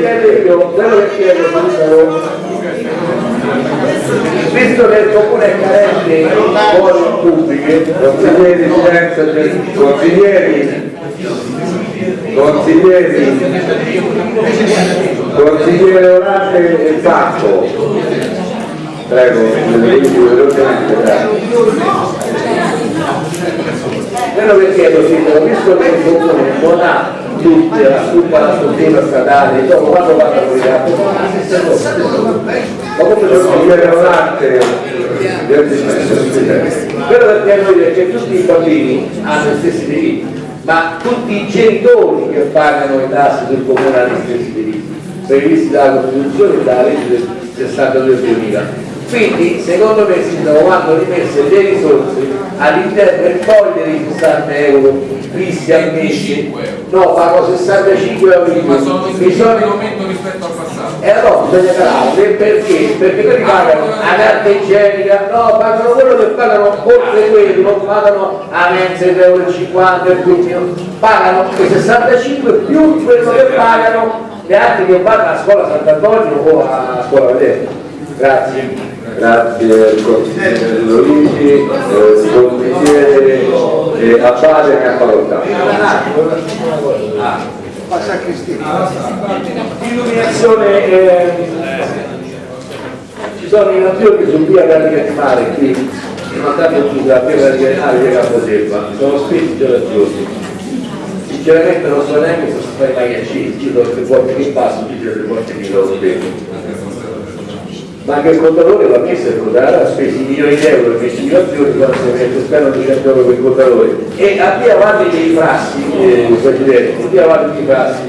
chiedo io, quello che chiedo visto che il comune è carente di scuole pubbliche, consiglieri di scienza, consiglieri, consiglieri, consigliere Orate e Faccio, prego, velocemente, grazie. Quello che chiedo, Sindaco, visto che il comune non ha tutta la struttura statale, dopo quando vanno a guidare, ma come sono dire un'arte quello che chiedo io è che tutti i bambini hanno gli stessi diritti, ma tutti i genitori che pagano le tasse del comune hanno gli stessi diritti, previsti dalla Costituzione e dalla legge del 62 2000 quindi secondo me sindaco vanno rimesse le risorse all'interno del foglio dei 60 euro fissi al mese no pago 65 euro ma sono in aumento rispetto al passato e allora bisogna parare perché? Perché quelli pagano la carta igienica, no, pagano quello che pagano oltre quello, pagano a mensa 3,50 euro, pagano i 65 più quello che pagano gli altri che vanno a scuola Sant'Antonio o a scuola Vedere. Grazie. Grazie al consigliere Luigi, eh, consigliere eh, Abbate e Cappalottano. Passa a Cristina. Illuminazione, eh, ci sono i nazioni sul via Gallica di Mare qui, mandato giù da via Gallica di Mare via Caposelva, sono scritti giorni. Sinceramente non so neanche se si fa i magliaccini, ci sono le volte che passo, ci sono le volte che lo spiego. Ma anche il contatore va messo il contatore ha speso milioni di euro per investigazioni quando si mette spero 200 euro per il contatore e a via avanti dei frassi, eh, Presidente, a via avanti dei frassi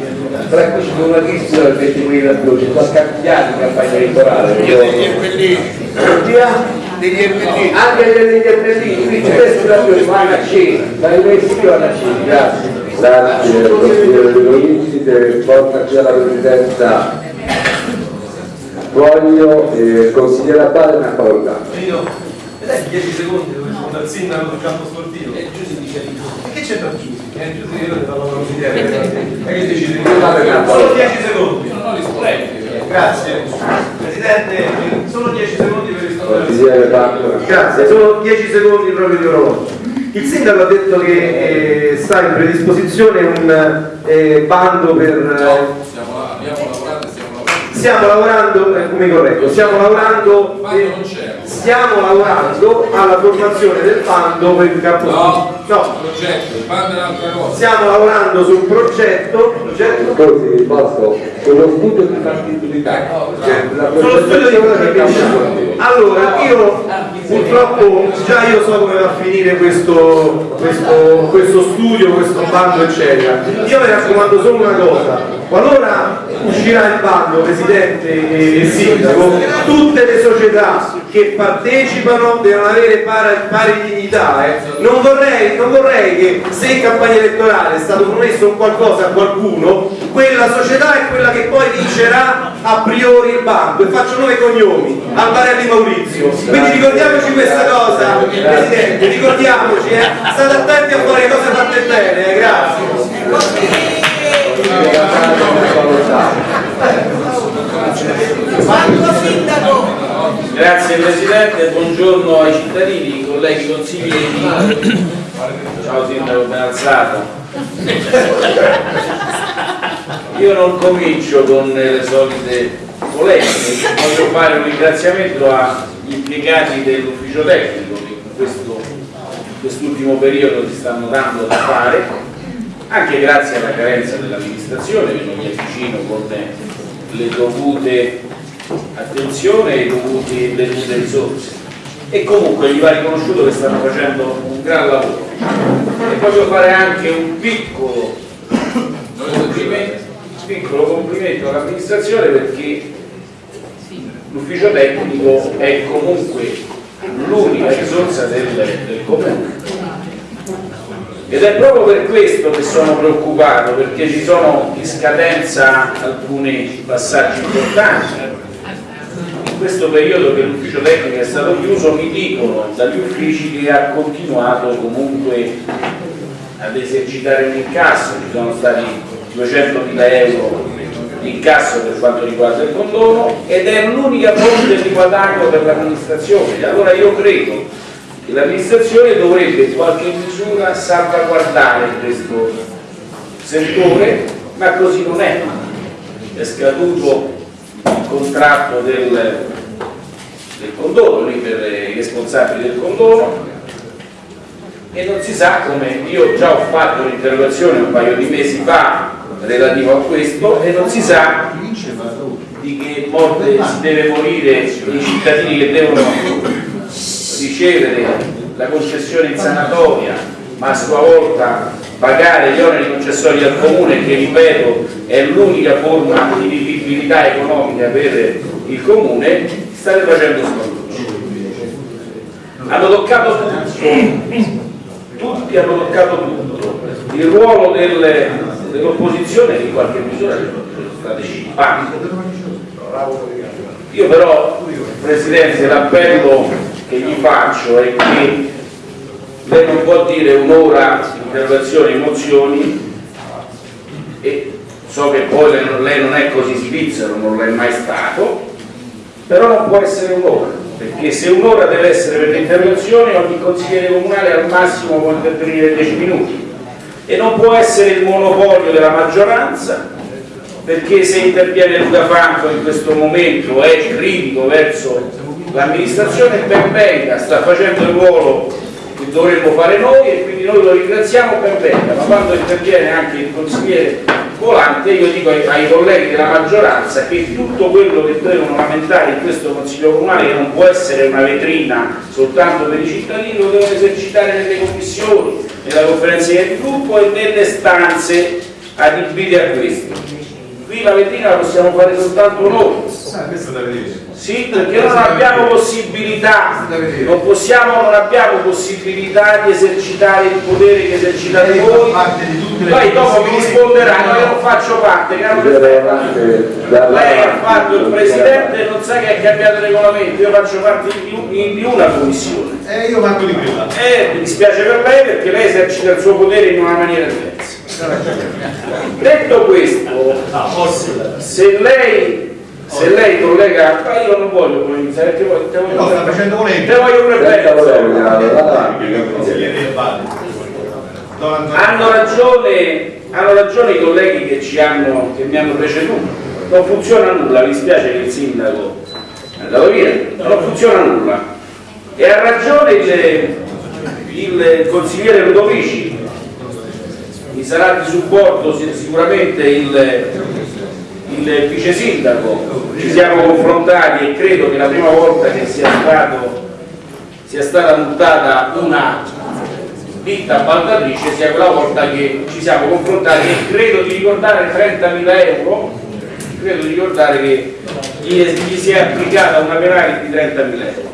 tra cui c'è una lista del 20.000 più, ci sono scambiati in campagna elettorale. Degli. Degli erpellini. Anche degli erpellini, quindi la più rimane a dai mesi io alla cena, grazie. Grazie, consigliere De Luigi, portaci alla presidenza Voglio eh, consigliere Abbate una parola. Io, e dai 10 secondi dove sono dal sindaco del campo sportivo. E Giussi dice E che c'entra Giussi? Eh, Giussi io ne parlo con consigliere. E che decidi? Solo 10 secondi. non ho rispondenti Grazie. Presidente, solo 10 secondi per rispondere. Grazie, solo 10 secondi proprio di orologio. Il sindaco ha detto che eh, sta in predisposizione un eh, bando per... No, stiamo là, abbiamo lavorato e stiamo lavorando eh, come corretto, stiamo lavorando... Stiamo lavorando alla formazione del bando per il campo no, no. progetto, è un'altra cosa Stiamo lavorando sul progetto, progetto Così, posso, sullo studio di fattibilità. Sullo studio di fattibilità. Allora, io purtroppo già io so come va a finire questo, questo, questo studio, questo bando, eccetera. Io vi raccomando solo una cosa, qualora uscirà il bando, Presidente e, e Sindaco, tutte le società che partecipano devono avere pari, pari dignità. eh. Non, vorrei, non vorrei che se in campagna elettorale è stato promesso un qualcosa a qualcuno, quella società è quella che poi vincerà a priori il bando e faccio nome e cognomi, Albarelli Maurizio. Quindi ricordiamoci questa cosa, Presidente, ricordiamoci, eh. state attenti a fare cose fatte bene, eh. grazie. Grazie Presidente, buongiorno ai cittadini, colleghi consiglieri. Ciao Sindaco, ben. Io non comincio con le solite polemiche, voglio fare un ringraziamento agli impiegati dell'ufficio tecnico che in questo- quest'ultimo periodo si stanno dando da fare, anche grazie alla carenza dell'amministrazione che non mi avvicino con le dovute attenzione e le dovute risorse e comunque gli va riconosciuto che stanno facendo un gran lavoro. E voglio fare anche un piccolo complimento, piccolo complimento all'amministrazione perché l'ufficio tecnico è comunque l'unica risorsa del, del comune. Ed è proprio per questo che sono preoccupato perché ci sono in scadenza alcuni passaggi importanti questo periodo che l'ufficio tecnico è stato chiuso mi dicono dagli uffici che ha continuato comunque ad esercitare un incasso, ci sono stati 200.000 euro l'incasso per quanto riguarda il condono ed è l'unica fonte di guadagno per l'amministrazione. Allora io credo che l'amministrazione dovrebbe in qualche misura salvaguardare questo settore, ma così non è. È scaduto contratto del, del condono lì per i responsabili del condono e non si sa come io già ho fatto un'interrogazione un paio di mesi fa relativo a questo e non si sa di che morte si deve morire i cittadini che devono ricevere la concessione in sanatoria ma a sua volta pagare gli oneri concessori al comune che ripeto è l'unica forma di vivibilità economica per il comune state facendo scontucci hanno toccato tutto. Tutti hanno toccato tutto. Il ruolo del, dell'opposizione in qualche misura state scimpanti io però Presidente l'appello che gli faccio è che lei non può dire un'ora interrogazioni mozioni e so che poi lei non è così svizzero, non l'è mai stato però non può essere un'ora perché se un'ora deve essere per le interrogazioni ogni consigliere comunale al massimo può intervenire 10 minuti. E non può essere il monopolio della maggioranza perché se interviene Luca Franco in questo momento è critico verso l'amministrazione ben venga, sta facendo il ruolo che dovremmo fare noi e quindi noi lo ringraziamo ben venga, ma quando interviene anche il consigliere Volante io dico ai, ai colleghi della maggioranza che tutto quello che devono lamentare in questo Consiglio Comunale che non può essere una vetrina soltanto per i cittadini lo devono esercitare nelle commissioni, nella conferenza di gruppo e nelle stanze adibite a questo. Qui la vetrina la possiamo fare soltanto noi. Ah, questo da vedere. Sì, perché non abbiamo possibilità, non possiamo, non abbiamo possibilità di esercitare il potere che esercitate voi. Poi dopo mi risponderanno, io non faccio parte, caro. Lei ha fatto il Presidente e non sa che ha cambiato il regolamento, io faccio parte di, di una commissione. Eh, io manco di quella. E mi dispiace per lei perché lei esercita il suo potere in una maniera diversa. Detto questo, se lei se lei collega, ma io non voglio polemizzare, perché voglio, te voglio, No, sta facendo polemica. te voglio Antonio. Hanno ragione, hanno ragione i colleghi che, ci hanno, che mi hanno preceduto, non funziona nulla, mi spiace che il sindaco è andato via, non funziona nulla. E ha ragione il, il consigliere Ludovici, mi sarà di supporto si- sicuramente il, il vice sindaco, ci siamo confrontati e credo che la prima volta che sia, stato, sia stata multata una ditta appaltatrice sia quella volta che ci siamo confrontati e credo di ricordare 30.000 euro, credo di ricordare che gli, gli si è applicata una penale di 30.000 euro.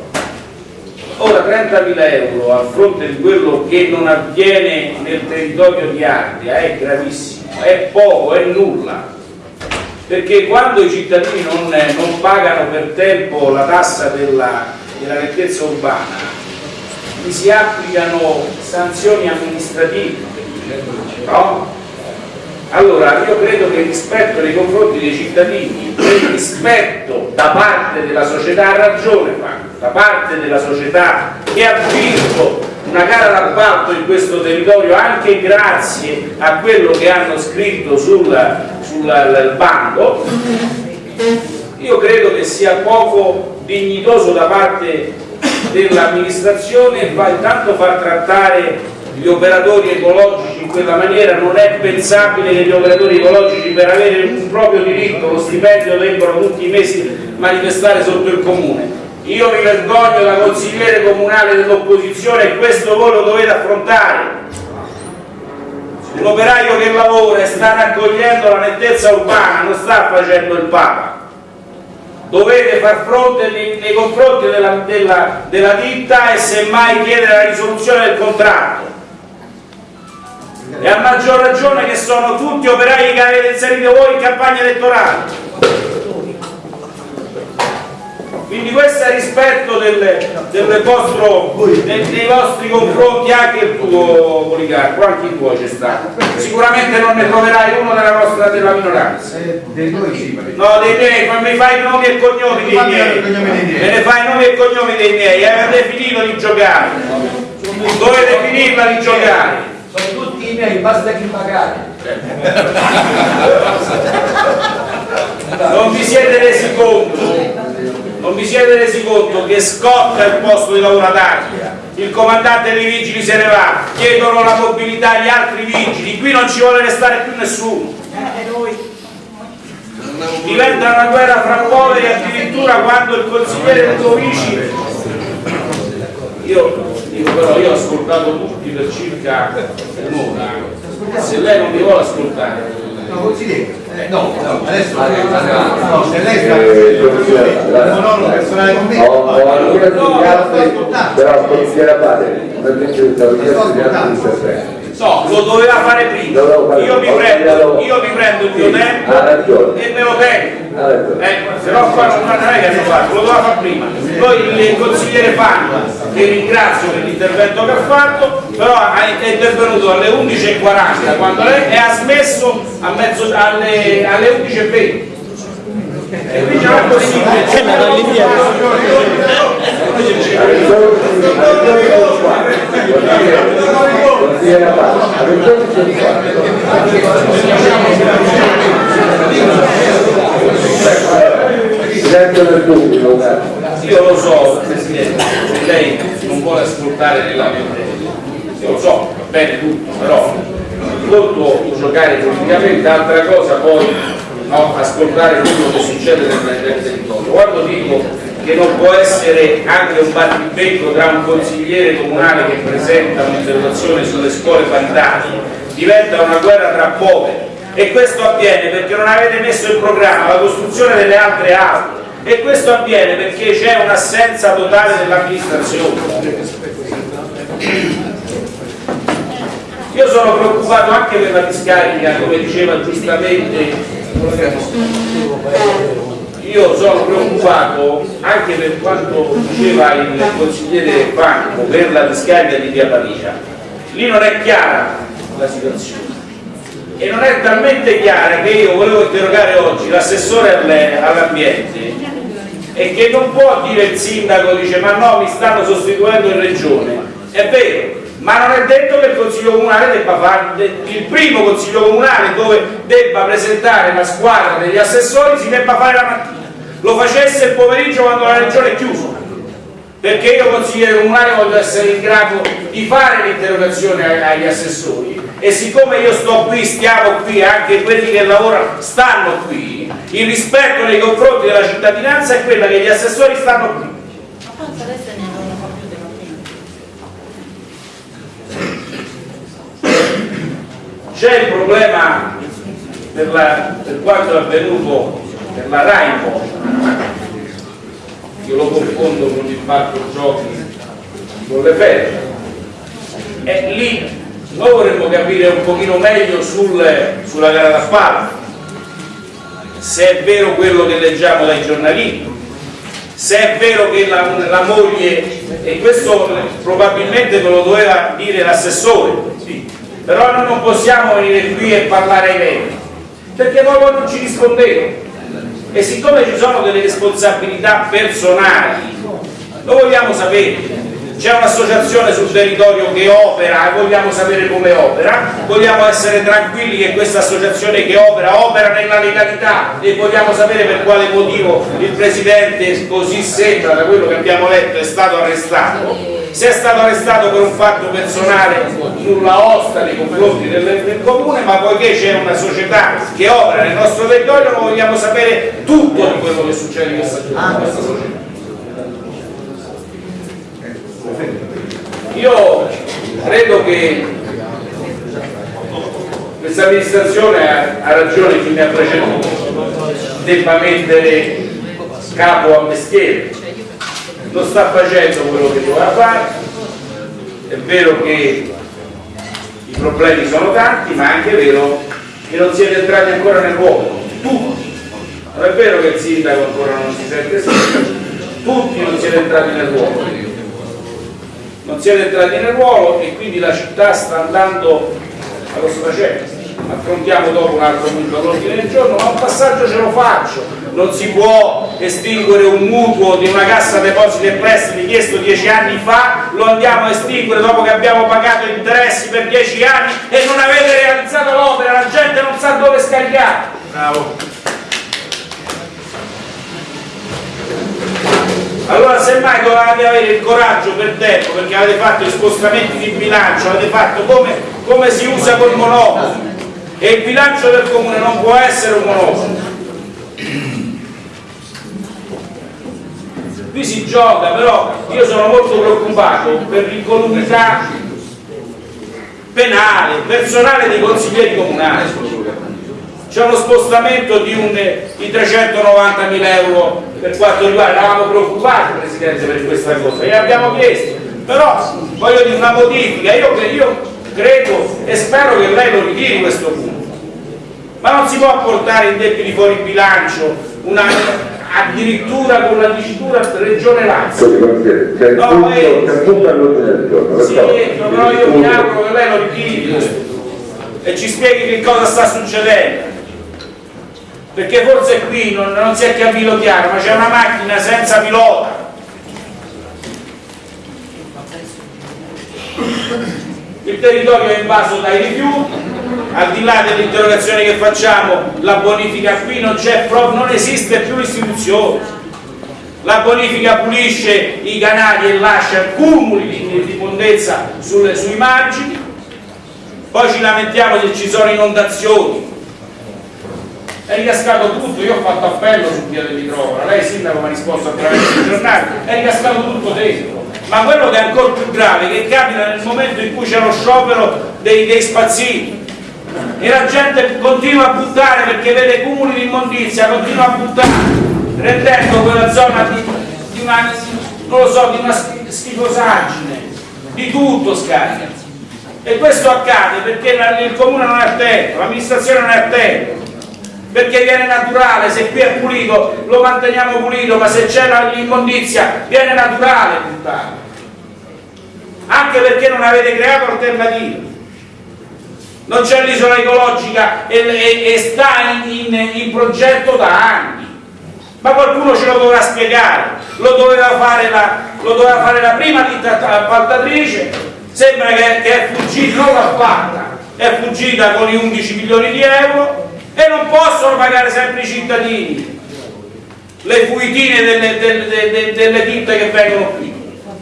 Ora 30.000 euro a fronte di quello che non avviene nel territorio di Ardea è gravissimo, è poco, è nulla. Perché quando i cittadini non, non pagano per tempo la tassa della, della nettezza urbana, gli si applicano sanzioni amministrative. No? Allora io credo che il rispetto nei confronti dei cittadini, il rispetto da parte della società ha ragione da parte della società che ha vinto una gara d'appalto in questo territorio anche grazie a quello che hanno scritto sul, bando, io credo che sia poco dignitoso da parte dell'amministrazione intanto far trattare gli operatori ecologici in quella maniera. Non è pensabile che gli operatori ecologici per avere un proprio diritto, lo stipendio debbano tutti i mesi manifestare sotto il comune io mi vergogno da consigliere comunale dell'opposizione e questo voi lo dovete affrontare. Un operaio che lavora e sta raccogliendo la nettezza urbana non sta facendo il Papa. Dovete far fronte nei, nei confronti della, della, della ditta e semmai chiedere la risoluzione del contratto. E a maggior ragione che sono tutti operai che avete inserito voi in campagna elettorale Quindi questo è rispetto del, del vostro, dei, dei vostri confronti, anche il tuo Policarpo, anche il tuo c'è stato. Sicuramente non ne troverai uno della nostra della minoranza. Dei tuoi sì, No, dei miei, ma mi fai i nomi e cognomi dei miei. i cognomi dei miei. Me ne fai i nomi e cognomi dei miei, avete finito di giocare. Dovete finirla di giocare. Sono tutti i miei, basta chi pagare. Non vi siete resi conto, non vi siete resi conto che scotta il posto di lavoro ad Ardea, il comandante dei vigili se ne va, chiedono la mobilità agli altri vigili, qui non ci vuole restare più nessuno. Diventa una guerra fra poveri addirittura quando il consigliere vicino. Io dico però, io ho ascoltato tutti per circa un'ora, se lei non mi vuole ascoltare, No, consigliere. Eh, no, no, adesso no, se lei sta Eh, consigliere, monologo personale con me. Ho, ho alcune altri, però consigliere non è che stavo chiesto di interventi. No, lo doveva fare prima. Fare Io mi prendo, io mi prendo il mio Sì, tempo e me lo tengo. Eh, se no qua non è che hanno fatto, lo doveva fare prima. Poi il consigliere Fanno, che ringrazio per l'intervento che ha fatto, però è intervenuto alle 11.40 quando lei e ha smesso a mezzo, alle, alle 11.20. E quindi non è possibile. Silenzio del pubblico. Io lo so, Presidente, se lei non vuole ascoltare nella mente, io lo so, va bene tutto, però conto giocare politicamente, altra cosa poi no, ascoltare quello che succede nel territorio. Quando dico che non può essere anche un battibecco tra un consigliere comunale che presenta un'interrogazione sulle scuole paritarie, diventa una guerra tra poveri. E questo avviene perché non avete messo in programma la costruzione delle altre aule. E questo avviene perché c'è un'assenza totale dell'amministrazione. Io sono preoccupato anche per la discarica, come diceva giustamente, io sono preoccupato anche per quanto diceva il consigliere Franco per la discarica di Via Paricia. Lì non è chiara la situazione. E non è talmente chiara che io volevo interrogare oggi l'assessore all'ambiente e che non può dire il sindaco dice ma no mi stanno sostituendo in regione. È vero ma non è detto che il consiglio comunale debba fare il primo consiglio comunale dove debba presentare la squadra degli assessori si debba fare la mattina lo facesse il pomeriggio quando la regione è chiusa perché io consigliere comunale voglio essere in grado di fare l'interrogazione agli assessori e siccome io sto qui, stiamo qui, anche quelli che lavorano stanno qui, il rispetto nei confronti della cittadinanza è quella che gli assessori stanno qui. Ma forse adesso ne della prima. C'è il problema per, la- per quanto è avvenuto per la Raimo, io lo confondo con il parco giochi con le ferre. E lì noi vorremmo capire un pochino meglio sul- sulla gara d'appalto, se è vero quello che leggiamo dai giornalini, se è vero che la, la moglie, e questo probabilmente ve lo doveva dire l'assessore, però noi non possiamo venire qui e parlare ai veri, perché proprio non ci rispondete. E siccome ci sono delle responsabilità personali, lo vogliamo sapere. C'è un'associazione sul territorio che opera e vogliamo sapere come opera, vogliamo essere tranquilli che questa associazione che opera opera nella legalità e vogliamo sapere per quale motivo il Presidente, così sembra da quello che abbiamo letto, è stato arrestato. Se è stato arrestato per un fatto personale sulla osta nei confronti del, del comune, ma poiché c'è una società che opera nel nostro territorio, vogliamo sapere tutto di quello che succede in questa, in questa società. Io credo che questa amministrazione ha, ha ragione chi mi ha preceduto, debba mettere capo a mestiere, non sta facendo quello che doveva fare, è vero che i problemi sono tanti, ma è anche vero che non siete entrati ancora nel ruolo, tutti. Non è vero che il sindaco ancora non si sente sindaco, tutti non siete entrati nel ruolo non siete entrati nel ruolo e quindi la città sta andando allo sfacente affrontiamo dopo un altro punto all'ordine del giorno ma un passaggio ce lo faccio. Non si può estinguere un mutuo di una cassa depositi e prestiti chiesto dieci anni fa lo andiamo a estinguere dopo che abbiamo pagato interessi per dieci anni e non avete realizzato l'opera la gente non sa dove scaricare Bravo. Allora semmai dovevate avere il coraggio per tempo, perché avete fatto gli spostamenti di bilancio, avete fatto come, come si usa col monopolo. E il bilancio del comune non può essere un monopolo. Qui si gioca, però io sono molto preoccupato per l'incolumità penale, personale dei consiglieri comunali c'è uno spostamento di, un, di 390 mila euro per quanto riguarda, eravamo preoccupati Presidente per questa cosa e abbiamo chiesto, però voglio dire una modifica, io, io credo e spero che lei lo ritiri questo punto, ma non si può portare in debiti fuori bilancio una, addirittura con la dicitura regione Lazio. C'è No, eh, punto all'ordine del giorno. Sì, d'accordo? però io mi auguro che lei lo ritiri e ci spieghi che cosa sta succedendo perché forse qui non, non si è capito chiaro ma c'è una macchina senza pilota. Il territorio è invaso dai rifiuti. Al di là dell'interrogazione che facciamo la bonifica qui non c'è non esiste più l'istituzione. La bonifica pulisce i canali e lascia cumuli di, di sui margini. Poi ci lamentiamo se ci sono inondazioni è ricascato tutto, io ho fatto appello su via dell'Itropora, lei sindaco mi ha risposto attraverso il giornale, è ricascato tutto dentro. Ma quello che è ancora più grave, che capita nel momento in cui c'è lo sciopero dei, dei spazzini e la gente continua a buttare perché vede cumuli di immondizia, continua a buttare, rendendo quella zona di, di una, non lo so, di una schi- schifosaggine, di tutto scarica. E questo accade perché il comune non è attento, l'amministrazione non è attenta perché viene naturale, se qui è pulito lo manteniamo pulito, ma se c'è l'immondizia viene naturale buttarlo. Anche perché non avete creato alternative. Non c'è l'isola ecologica e, e- e sta in, in- in progetto da anni. Ma qualcuno ce lo dovrà spiegare, lo doveva fare la, lo doveva fare la prima appaltatrice, sembra che, che è fuggita, non l'ha fatta, è fuggita con i 11 milioni di euro e non possono pagare sempre i cittadini le fuitine delle, delle- delle- delle ditte che vengono qui.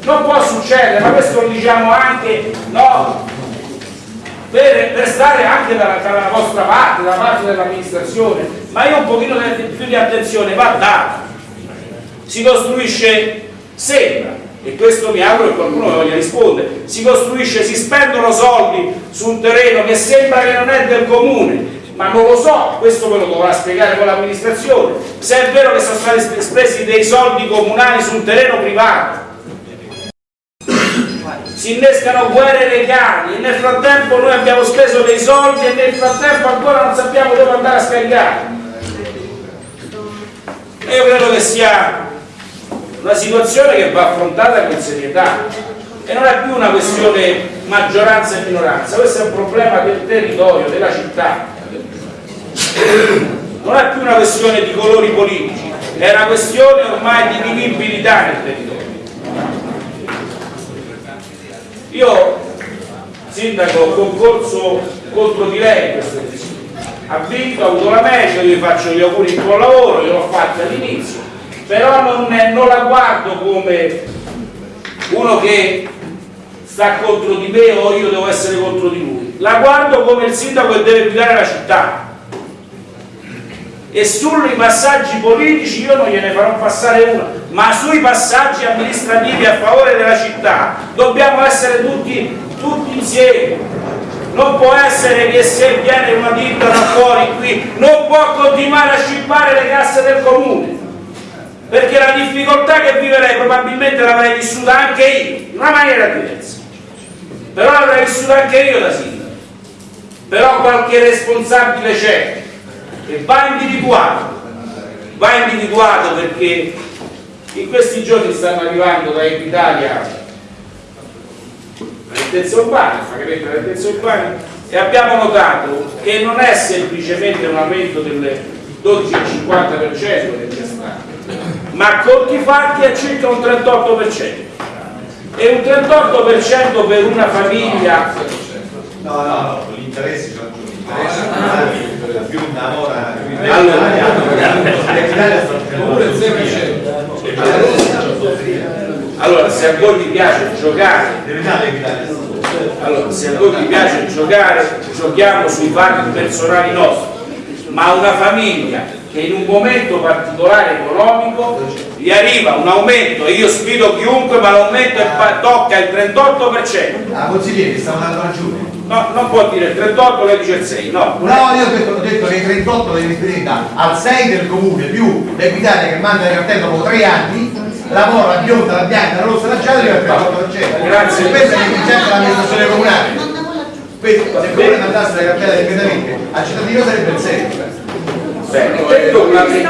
Non può succedere, ma questo lo diciamo anche no, per, per stare anche dalla, dalla vostra parte, dalla parte dell'amministrazione, ma io un pochino di- più di attenzione va data. Si costruisce, sembra, e questo mi auguro che qualcuno voglia rispondere, si costruisce, si spendono soldi su un terreno che sembra che non è del comune, ma non lo so, questo me lo dovrà spiegare con l'amministrazione, se è vero che sono stati sp- spesi dei soldi comunali su un terreno privato. Si innescano guerre legali e nel frattempo noi abbiamo speso dei soldi e nel frattempo ancora non sappiamo dove andare a scaricare. Io credo che sia una situazione che va affrontata con serietà e non è più una questione maggioranza e minoranza. Questo è un problema del territorio, della città non è più una questione di colori politici è una questione ormai di vivibilità nel territorio io, sindaco, ho concorso contro di lei. Ha vinto, ha avuto la meglio, io gli faccio gli auguri di buon lavoro, io l'ho fatto all'inizio, però non, non la guardo come uno che sta contro di me o io devo essere contro di lui. La guardo come il sindaco che deve guidare la città. E sui passaggi politici io non gliene farò passare una, ma sui passaggi amministrativi a favore della città dobbiamo essere tutti, tutti insieme. Non può essere che se viene una ditta da fuori qui non può continuare a scippare le casse del comune. Perché la difficoltà che viverei probabilmente l'avrei vissuta anche io, in una maniera diversa. Però l'avrei vissuta anche io da sindaco. Però qualche responsabile c'è e va individuato va individuato perché In questi giorni stanno arrivando da Equitalia l'altezza urbana, il e abbiamo notato che non è semplicemente un aumento del 12-50% del gestante, ma conti fatti è circa un 38% e un 38% per una famiglia No, no, no, gli interessi Allora. L'Italia sta Oppure il 6%. allora se a voi vi piace giocare Allora, se a voi vi piace giocare, giochiamo sui fatti personali nostri, ma una famiglia che in un momento particolare economico gli arriva un aumento, e io sfido chiunque, ma l'aumento tocca il 38%. Ah, consigliere, stiamo andando ragione. No, non può dire il 38, lei dice il 6, no. No, io ho detto, ho detto che i 38 devi riferire al 6 del comune più l'Equitalia che manda il cartello dopo 3 anni, lavora la bionda, la bianca, la rossa, la gialla e il 38%. Grazie. Questa è l'efficienza dell'amministrazione comunale. Questo, se il comune mandasse la cartella direttamente al cittadino sarebbe il 6. Bene, detto questo,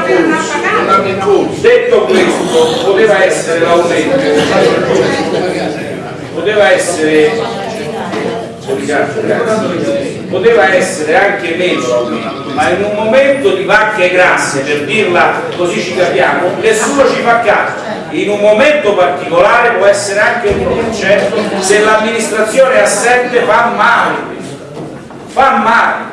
detto questo, poteva essere l'aumento, poteva essere. Poteva essere anche meno ma in un momento di vacche grasse, per dirla così ci capiamo, nessuno ci fa caso. In un momento particolare può essere anche l'1%, se l'amministrazione è assente fa male, fa male.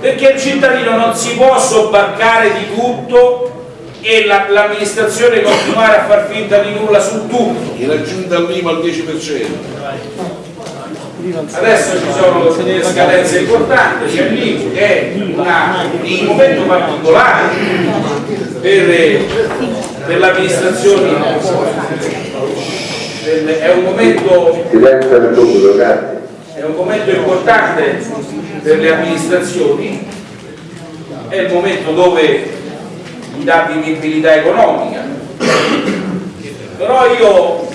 Perché il cittadino non si può sobbarcare di tutto e la- l'amministrazione continuare a far finta di nulla su tutto. Era giunta l'IMA al 10%. Adesso ci sono delle scadenze importanti, c'è l'IMU che è una- un momento particolare per, per l'amministrazione, è un momento è un momento importante per le amministrazioni, è il momento dove gli dà vivibilità economica. Però io,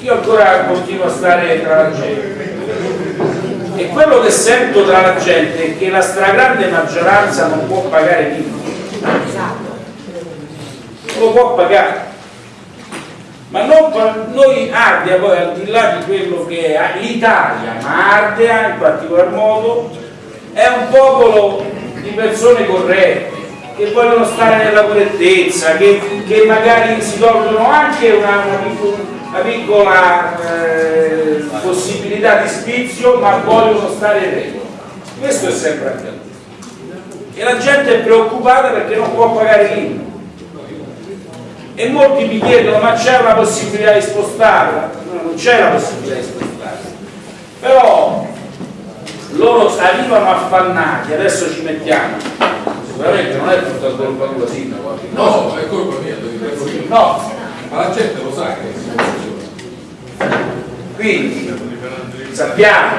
io ancora continuo a stare tra la gente. E quello che sento tra la gente è che la stragrande maggioranza non può pagare l'IVA. Non lo può pagare ma non noi Ardea poi al di là di quello che è l'Italia, ma Ardea in particolar modo è un popolo di persone corrette che vogliono stare nella correttezza, che, che magari si tolgono anche una, una picco- una piccola eh, possibilità di spizio, ma vogliono stare in regola. Questo è sempre accaduto. E la gente è preoccupata perché non può pagare l'IVA e molti mi chiedono ma c'è una possibilità di spostarla? No, non c'è la possibilità di spostarla però loro arrivano affannati adesso ci mettiamo sicuramente non è tutta colpa tua sindaco No, è colpa mia, no. Ma la gente lo sa che quindi sappiamo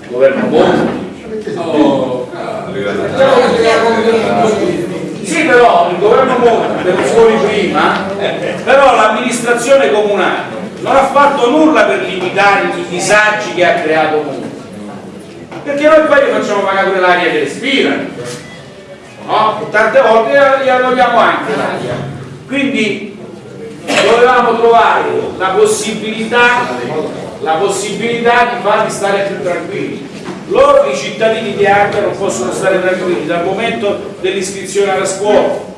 il governo Monti No, Sì, però il governo Monti, Berlusconi prima, però l'amministrazione comunale non ha fatto nulla per limitare i disagi che ha creato Monti. Perché noi poi facciamo pagare pure l'aria che respirano, no? Tante volte gliela togliamo anche. Quindi dovevamo trovare la possibilità, la possibilità di farli stare più tranquilli. Loro, i cittadini di Ardea, non possono stare tranquilli dal momento dell'iscrizione alla scuola.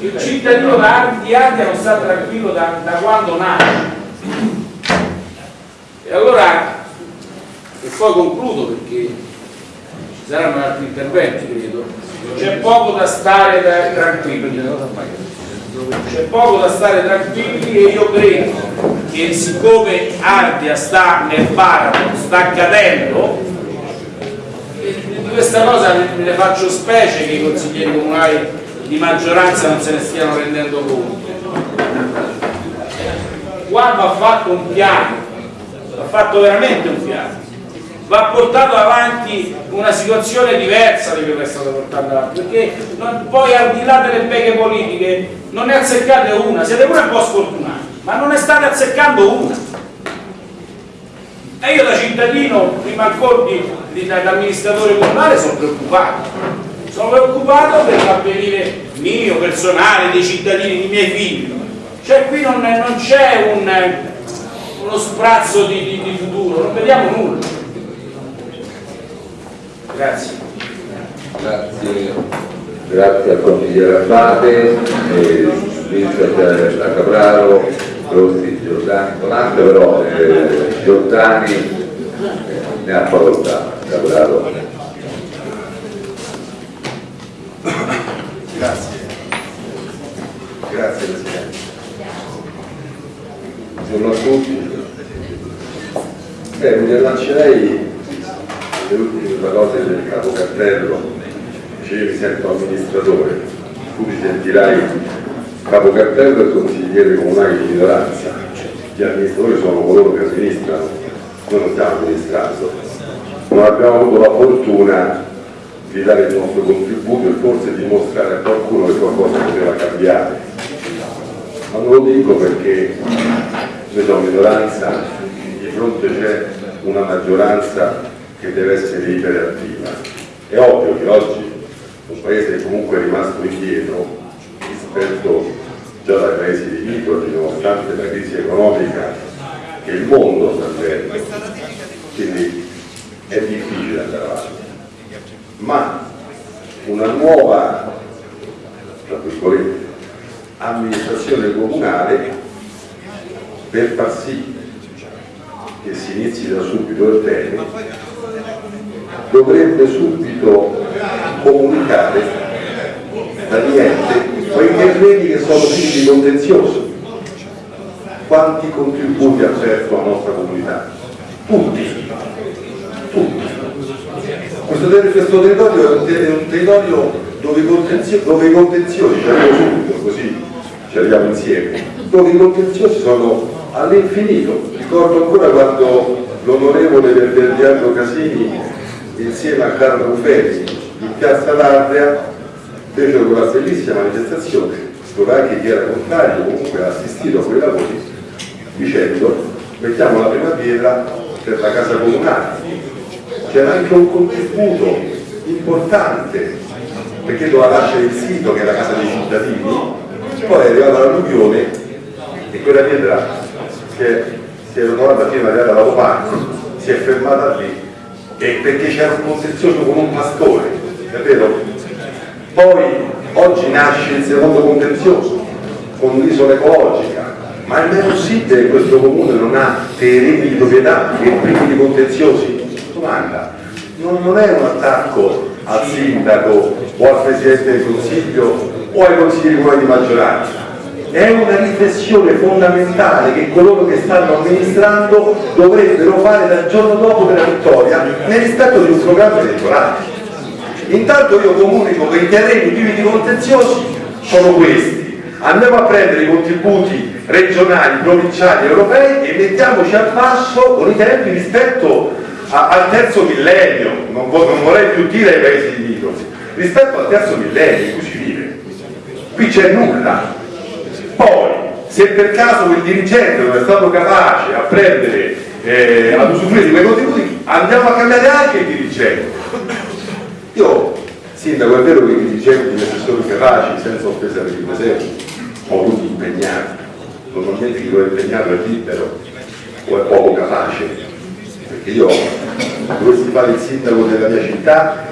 Il cittadino di Ardea non sta tranquillo da, da quando nasce. E allora, e poi concludo perché ci saranno altri interventi, credo. C'è poco da stare da- tranquilli. C'è poco da stare tranquilli e io credo che siccome Ardea sta nel baratro, sta cadendo, di questa cosa me ne faccio specie che i consiglieri comunali di maggioranza non se ne stiano rendendo conto. Qua va fatto un piano, va fatto veramente un piano, va portato avanti una situazione diversa di quella che è stata portata avanti, perché non- poi al di là delle beghe politiche non ne azzeccate una, siete pure un po' sfortunati, ma non ne state azzeccando una. E io da cittadino, prima di, di- da da amministratore comunale, sono preoccupato. sono preoccupato per l'avvenire mio, personale, dei cittadini, dei miei figli. Cioè qui non, non c'è un, uno sprazzo di, di, di futuro, non vediamo nulla. Grazie. Grazie, grazie al consigliere Abbate, eh, Vincent da Capraro, Rossi, Giordani, Donante, però eh, Giordani eh, ne ha facoltà, Capraro. Grazie. Grazie Presidente. Buongiorno a tutti. Beh, mi rilancerei le ultime parole del capo cartello, mi sento amministratore, tu ti sentirai capo cartello e consigliere comunale di minoranza. Gli amministratori sono coloro che amministrano, noi non stiamo amministrando. Non abbiamo avuto la fortuna di dare il nostro contributo e forse di mostrare a qualcuno che qualcosa poteva cambiare. Ma non lo dico perché noi siamo minoranza, di fronte c'è una maggioranza che deve essere iperattiva. È ovvio che oggi un paese comunque rimasto indietro rispetto già dai paesi limitrofi, nonostante la crisi economica che il mondo sta vivendo. Quindi è difficile andare avanti. Ma una nuova, amministrazione comunale per far sì che si inizi da subito il tema dovrebbe subito comunicare praticamente quei terreni che sono figli di contenzioso quanti contributi ha perso la nostra comunità? Tutti. Tutti. Questo, ter- questo territorio è un, territorio dove i contenziosi, dove i contenziosi subito così ci arriviamo insieme dove i contenziosi sono all'infinito. Ricordo ancora quando l'onorevole del Verdiano Casini insieme a Carlo Ruffelli in piazza d'Ardea fecero quella bellissima manifestazione dove anche chi era contrario comunque ha assistito a quei lavori dicendo mettiamo la prima pietra per la casa comunale c'era anche un contributo importante perché doveva nascere il sito che è la casa dei cittadini poi è arrivata l'alluvione e quella pietra si è, si è ritrovata prima di andare alla Lopani si è fermata lì e perché c'era un contenzioso con un pastore capito? poi oggi nasce il secondo contenzioso con l'isola ecologica ma è possibile che questo comune non ha terreni di proprietà e privi di contenziosi? domanda non, non è un attacco al sindaco o al presidente del consiglio o ai consiglieri di maggioranza è una riflessione fondamentale che coloro che stanno amministrando dovrebbero fare dal giorno dopo della vittoria nel rispetto di un programma elettorale. Intanto io comunico che i terreni privi di contenziosi sono questi. Andiamo a prendere i contributi regionali, provinciali, europei e mettiamoci al passo con i tempi rispetto a, al terzo millennio. Non, non, vorrei più dire ai paesi limitrofi. Rispetto al terzo millennio in cui si vive qui c'è nulla poi se per caso quel dirigente non è stato capace a prendere eh, ad usufruire di quei contributi andiamo a cambiare anche il dirigente io, sindaco, è vero che i dirigenti, gli assessori capaci, senza offesa per i presenti, ho avuto impegnati. Normalmente chi lo è impegnato è libero o è poco capace. Perché io, dovessi fare il sindaco della mia città,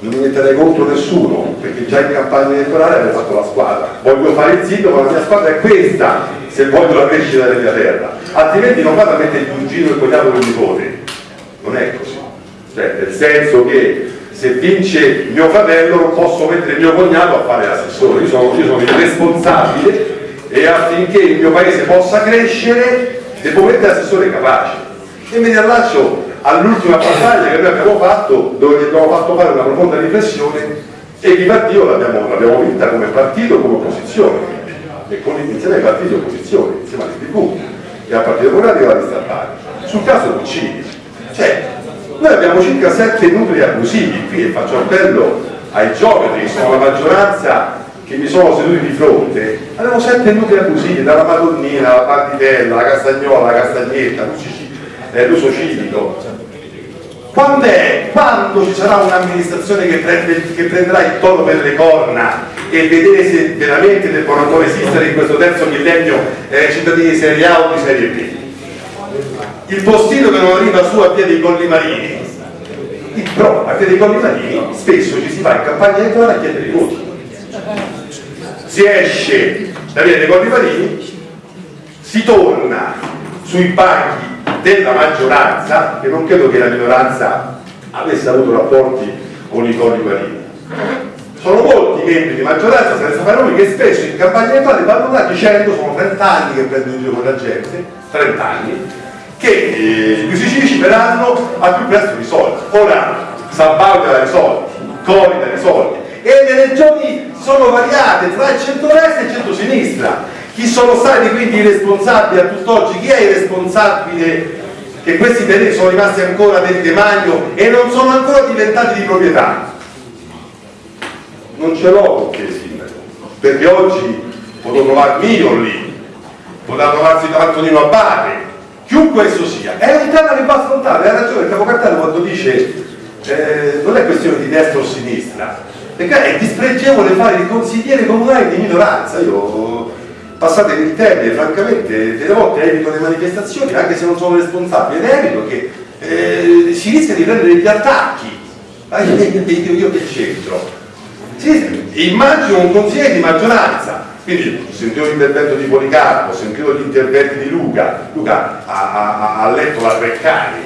non mi metterei contro nessuno, perché già in campagna elettorale avevo fatto la squadra. Voglio fare il sindaco, la mia squadra è questa, se voglio la crescita della mia terra. Altrimenti non vado a mettere il cugino e il cognato con il nipote. Non è così. Cioè, nel senso che se vince mio fratello non posso mettere mio cognato a fare l'assessore, io sono, io sono il responsabile e affinché il mio paese possa crescere devo mettere l'assessore capace. E mi riallaccio all'ultima battaglia che noi abbiamo fatto, dove gli abbiamo fatto fare una profonda riflessione e viva Dio l'abbiamo, vinta come partito, come opposizione, e con, insieme ai partiti di opposizione, insieme alle TV e al Partito Democratico e alla lista Bari. Sul caso Puccini, cioè noi abbiamo circa sette nuclei abusivi. Qui e faccio appello ai geometri che sono la maggioranza che mi sono seduti di fronte. Abbiamo sette nuclei abusivi dalla Madonnina, la Partitella, la Castagnola, la Castagnetta, l'uso civico quando è quando ci sarà un'amministrazione che, che prenderà il toro per le corna e vedere se veramente devono ancora esistere in questo terzo millennio eh, cittadini di serie A o di serie B. Il postino che non arriva su a via dei Colli Marini, però a via dei Colli Marini spesso ci si va in campagna elettorale a chiedere i voti. Si esce da via dei Colli Marini, si torna sui banchi della maggioranza, che non credo che la minoranza avesse avuto rapporti con i Colli Marini. Sono molti membri di maggioranza senza fare che spesso in campagna elettorale vanno là dicendo sono 30 anni che prendono in giro con la gente, 30 anni, che eh, gli usicici verranno al più presto risolti. Ora San Paolo dà risolti, Cori dà risolti e le regioni sono variate tra il centro-destra e il centro-sinistra. Chi sono stati quindi i responsabili a tutt'oggi? Chi è il responsabile che questi terreni sono rimasti ancora del demanio e non sono ancora diventati di proprietà? Non ce l'ho te sindaco, perché oggi potrò trovarmi io lì, potrà trovarsi Antonino Abate, chiunque esso sia. È un tema che va affrontato, hai ragione il capo Cartello quando dice eh, non è questione di destra o sinistra, perché è dispregevole fare il consigliere comunale di minoranza. Io passatemi il termine, francamente, delle volte evito le manifestazioni anche se non sono responsabile, ed evito che eh, si rischia di prendere degli attacchi. Io, io, che c'entro? Sì, immagino un consigliere di maggioranza, quindi ho sentito l'intervento di Policarpo, ho sentito gli interventi di Luca, Luca ha, ha- ha letto la Treccani,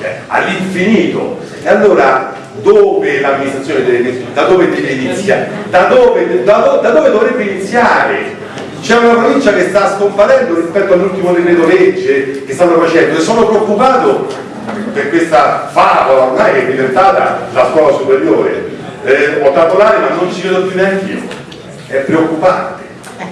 eh, all'infinito, e allora dove l'amministrazione deve, da dove deve iniziare? Da dove, da da dove dovrebbe iniziare? C'è una provincia che sta scomparendo rispetto all'ultimo decreto legge che stanno facendo e sono preoccupato per questa favola ormai che è diventata la scuola superiore. Eh, ho dato l'anima, non ci vedo più neanche io. È preoccupante.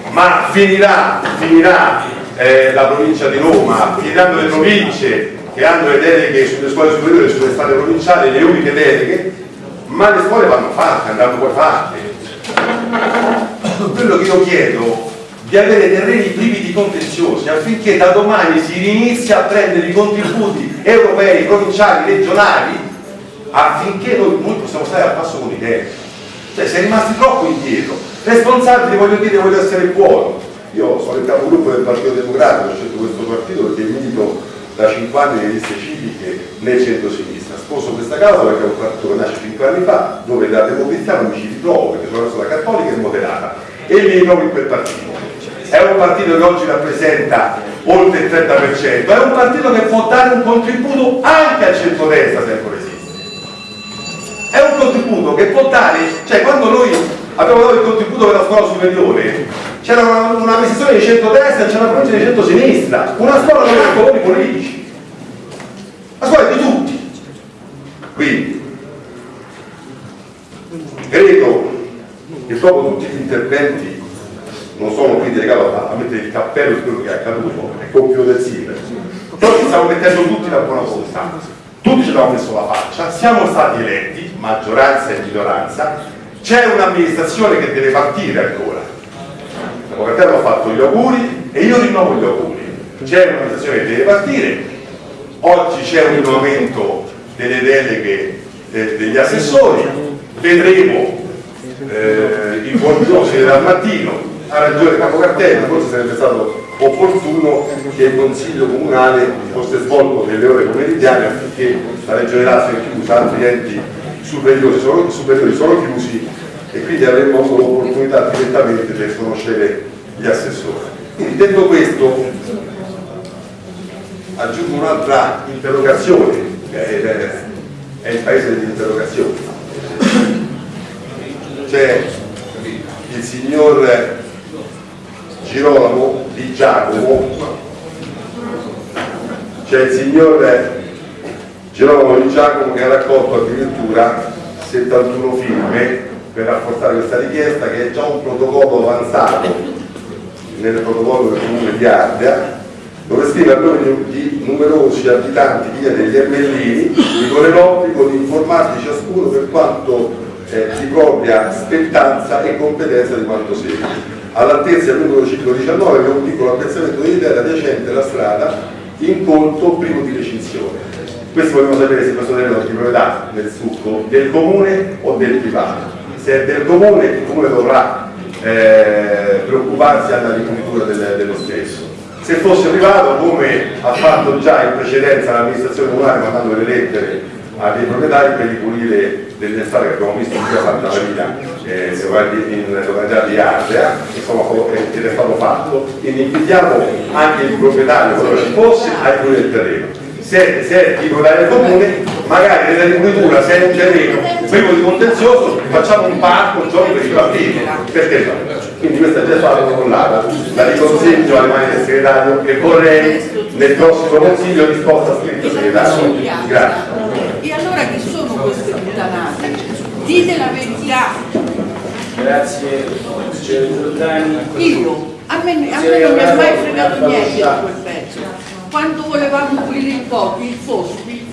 Ma finirà, finirà eh, la provincia di Roma, finiranno le province che hanno le deleghe sulle scuole superiori, sulle strade provinciali, le uniche deleghe, ma le scuole vanno fatte, andranno poi fatte quello che io chiedo di avere terreni privi di contenziosi affinché da domani si rinizia a prendere i contributi europei, provinciali, regionali affinché noi, noi possiamo stare al passo con i tempi cioè si è rimasti troppo indietro. Responsabili voglio dire voglio essere buono. Io sono il capogruppo del Partito Democratico ho scelto questo partito perché milito da 5 anni nelle liste civiche nel centro-sinistra. Sposo questa causa perché è un partito che nasce 5 anni fa dove da democristiano mi ci ritrovo perché sono una persona cattolica e moderata. E mi ritrovo in quel partito è un partito che oggi rappresenta oltre il 30%, è un partito che può dare un contributo anche al centro-destra se ancora esiste. È un contributo che può dare, cioè quando noi abbiamo dato il contributo per la scuola superiore, c'era una- un'amministrazione di centro-destra e c'era una provincia di centro-sinistra, una scuola non ha colori politici, la scuola è di tutti. Quindi, credo che dopo tutti gli interventi non sono qui delegato a, a mettere il cappello su quello che è accaduto, è compito del sindaco. Però ci stiamo mettendo tutti la buona volontà, tutti ci abbiamo messo la faccia, siamo stati eletti, maggioranza e minoranza, c'è un'amministrazione che deve partire ancora. L'avvocato ha fatto gli auguri e io rinnovo gli auguri. C'è un'amministrazione che deve partire, oggi c'è un rinnovamento delle deleghe eh, degli assessori, vedremo eh, i buongiorni dal mattino, ha ragione Capo Cartello, forse sarebbe stato opportuno che il Consiglio Comunale fosse svolto nelle ore pomeridiane affinché la Regione Lazio è chiusa, altri enti superiori sono, superiori sono chiusi e quindi avremmo avuto l'opportunità direttamente di conoscere gli assessori. Quindi detto questo aggiungo un'altra interrogazione, è, è il paese delle interrogazioni. C'è il signor Girolamo di Giacomo, c'è il signor Girolamo di Giacomo che ha raccolto addirittura 71 firme per rafforzare questa richiesta che è già un protocollo avanzato nel protocollo del comune di Ardea dove scrive a nome di- numerosi abitanti via degli Ermellini con l'obbligo di informarsi ciascuno per quanto eh, di propria spettanza e competenza di quanto segue. All'altezza del numero ciclo 19 abbiamo un piccolo appezzamento di terra adiacente alla strada in conto privo di recinzione. Questo vogliamo sapere se questo terreno è di proprietà del succo del comune o del privato. Se è del comune, il comune dovrà eh, preoccuparsi alla riponitura del- dello stesso. Se fosse privato, come ha fatto già in precedenza l'amministrazione comunale mandando delle lettere a dei proprietari per ripulire delle strade che abbiamo visto in via Santa Maria, eh, in località di Ardea, eh, ed è stato fatto. Quindi invitiamo anche il proprietario, qualora ci fosse, a ripulire il terreno. Se, se è di proprietario comune, magari nella ripulitura, se è un terreno privo di contenzioso, facciamo un parco, un gioco per i bambini. Perché no? Quindi questa è già stata collata, la riconseglio alle mani del segretario e vorrei nel prossimo consiglio risposta scritta segretario. Grazie. E allora chi sono queste puttanate? Dite la verità. Grazie, signor Giordani. Io, a me, a me non mi è mai fregato niente di quel pezzo. Quando volevamo pulire il po', il fosso, il,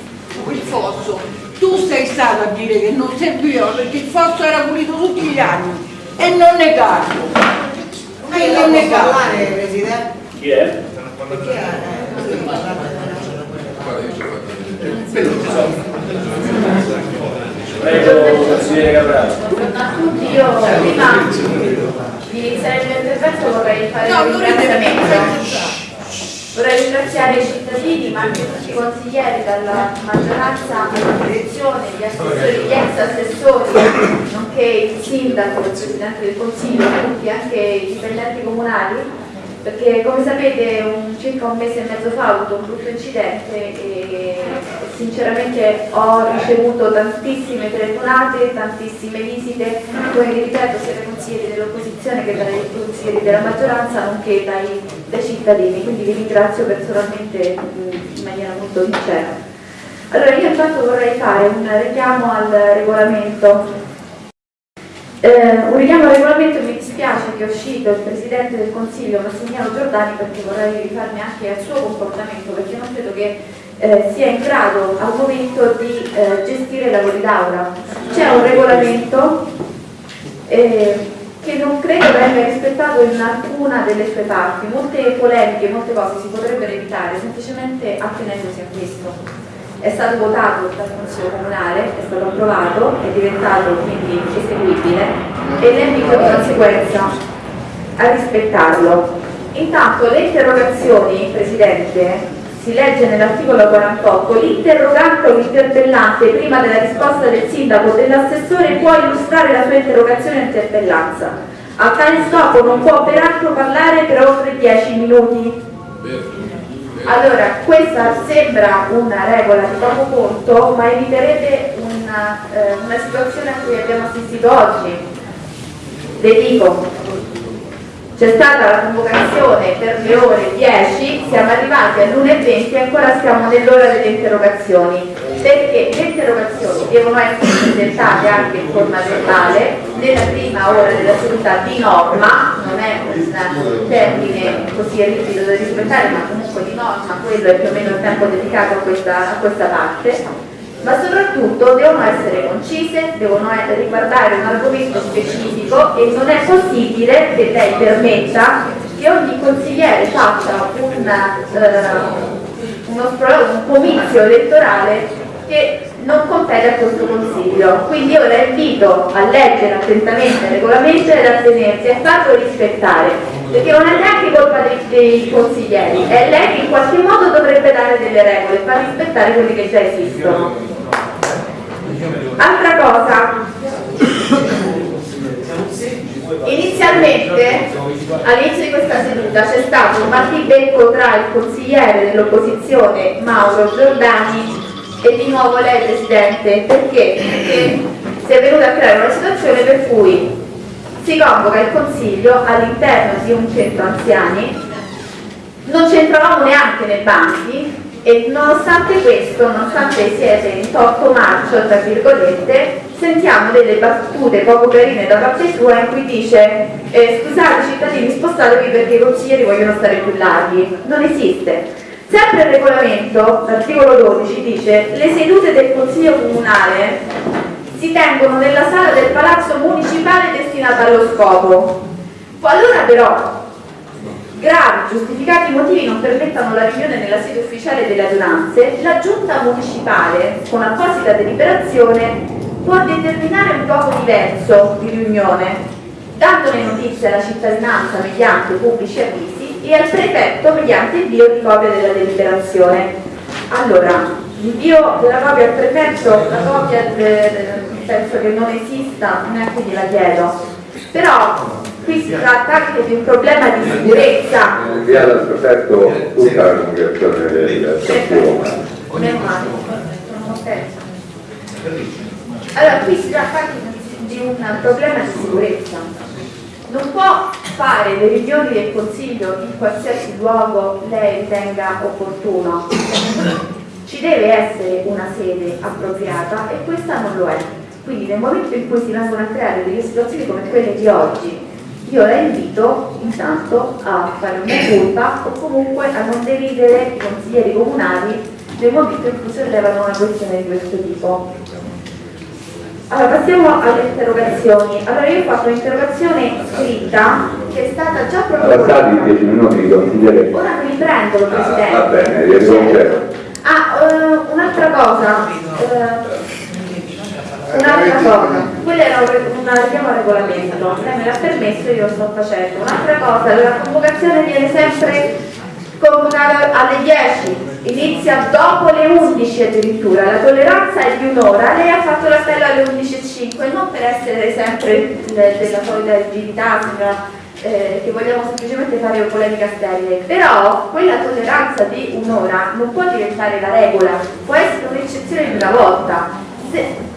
il fosso, tu sei stato a dire che non serviva perché il fosso era pulito tutti gli anni e non negarlo. E non negarlo. Presidente? Chi è? Prego, consigliere Capraro. a tutti io prima di iniziare il mio intervento vorrei fare No, un ringraziamento. vorrei ringraziare i cittadini ma anche tutti i consiglieri dalla maggioranza alla direzione, gli assessori, gli ex assessori nonché il sindaco, il presidente del consiglio tutti anche i dipendenti comunali perché come sapete un- circa un mese e mezzo fa ho avuto un brutto incidente e sinceramente ho ricevuto tantissime telefonate, tantissime visite, come vi ripeto sia dai consiglieri dell'opposizione che dai consiglieri della maggioranza nonché dai, dai cittadini, quindi vi ringrazio personalmente in maniera molto sincera. Allora io intanto vorrei fare un richiamo al regolamento. Eh, un richiamo al regolamento dispiace che è uscito il Presidente del Consiglio Massimiliano Giordani perché vorrei rifarmi anche al suo comportamento perché non credo che eh, sia in grado al momento di eh, gestire i lavori d'aula. C'è un regolamento eh, che non credo venga rispettato in alcuna delle sue parti. Molte polemiche, molte cose si potrebbero evitare semplicemente attenendosi a questo è stato votato dal Consiglio Comunale, è stato approvato, è diventato quindi eseguibile e invito di conseguenza a rispettarlo. Intanto le interrogazioni, Presidente, si legge nell'articolo 48, l'interrogante o l'interpellante prima della risposta del sindaco o dell'assessore può illustrare la sua interrogazione o interpellanza. A tale scopo non può peraltro parlare per oltre 10 minuti. Allora, questa sembra una regola di poco conto, ma eviterebbe una, eh, una situazione a cui abbiamo assistito oggi. Le dico, c'è stata la convocazione per le ore 10, siamo arrivati all'1.20 e ancora siamo nell'ora delle interrogazioni, perché le interrogazioni devono essere presentate anche in forma verbale nella prima ora della seduta di norma, non è un termine così rigido da rispettare, ma comunque di norma quello è più o meno il tempo dedicato a questa, a questa parte ma soprattutto devono essere concise, devono eh, riguardare un argomento specifico e non è possibile che lei permetta che ogni consigliere faccia un, eh, uno un comizio elettorale che non compete a questo consiglio. Quindi io la invito a leggere attentamente il regolamento ed a tenersi a farlo rispettare, perché non è neanche colpa dei, dei consiglieri, è lei che in qualche modo dovrebbe dare delle regole, far rispettare quelli che già esistono. Altra cosa, inizialmente all'inizio di questa seduta c'è stato un battibecco tra il consigliere dell'opposizione Mauro Giordani e di nuovo lei Presidente, perché? Perché si è venuta a creare una situazione per cui si convoca il Consiglio all'interno di un centro anziani, non c'entravamo neanche nei banchi e nonostante questo, nonostante siete in torto marcio, tra virgolette, sentiamo delle battute poco carine da parte sua in cui dice eh, scusate cittadini spostatevi perché i consiglieri vogliono stare più larghi. Non esiste. Sempre il regolamento, l'articolo 12, dice le sedute del Consiglio Comunale si tengono nella sala del Palazzo Municipale destinata allo scopo. Qualora però gravi giustificati motivi non permettano la riunione nella sede ufficiale delle adunanze, la giunta municipale, con apposita deliberazione, può determinare un luogo diverso di riunione, dandone notizia alla cittadinanza mediante pubblici avvisi e al prefetto mediante invio di copia della deliberazione. Allora, l'invio della copia al prefetto, la copia eh, penso che non esista, neanche gliela chiedo, però qui si tratta anche di un problema di sicurezza. Inviare al prefetto tutta la comunicazione del. Allora, qui si tratta anche di un problema di sicurezza. Non può fare le riunioni del Consiglio in qualsiasi luogo lei ritenga opportuno. Ci deve essere una sede appropriata e questa non lo è. Quindi nel momento in cui si vengono a creare delle situazioni come quelle di oggi, io la invito intanto a fare una colpa o comunque a non deridere i consiglieri comunali nel momento in cui si rilevano una questione di questo tipo. Allora passiamo alle interrogazioni. Allora io ho fatto un'interrogazione scritta che è stata già protocollata. 10 minuti consigliere. Ora mi riprendo, Ah, Presidente. va bene, ricomincerò. Ah, eh, un'altra cosa. eh, un'altra cosa. Quella era un- una richiamo al regolamento. Lei me l'ha permesso, io lo sto facendo. Un'altra cosa, la convocazione viene sempre convocata alle 10, inizia dopo le 11 addirittura. La tolleranza è di un'ora. Lei ha fatto l'appello alle 11.05, non per essere sempre de- della solita rigidità, signora eh, che vogliamo semplicemente fare polemica sterile, però quella tolleranza di un'ora non può diventare la regola, può essere un'eccezione di una volta. Se-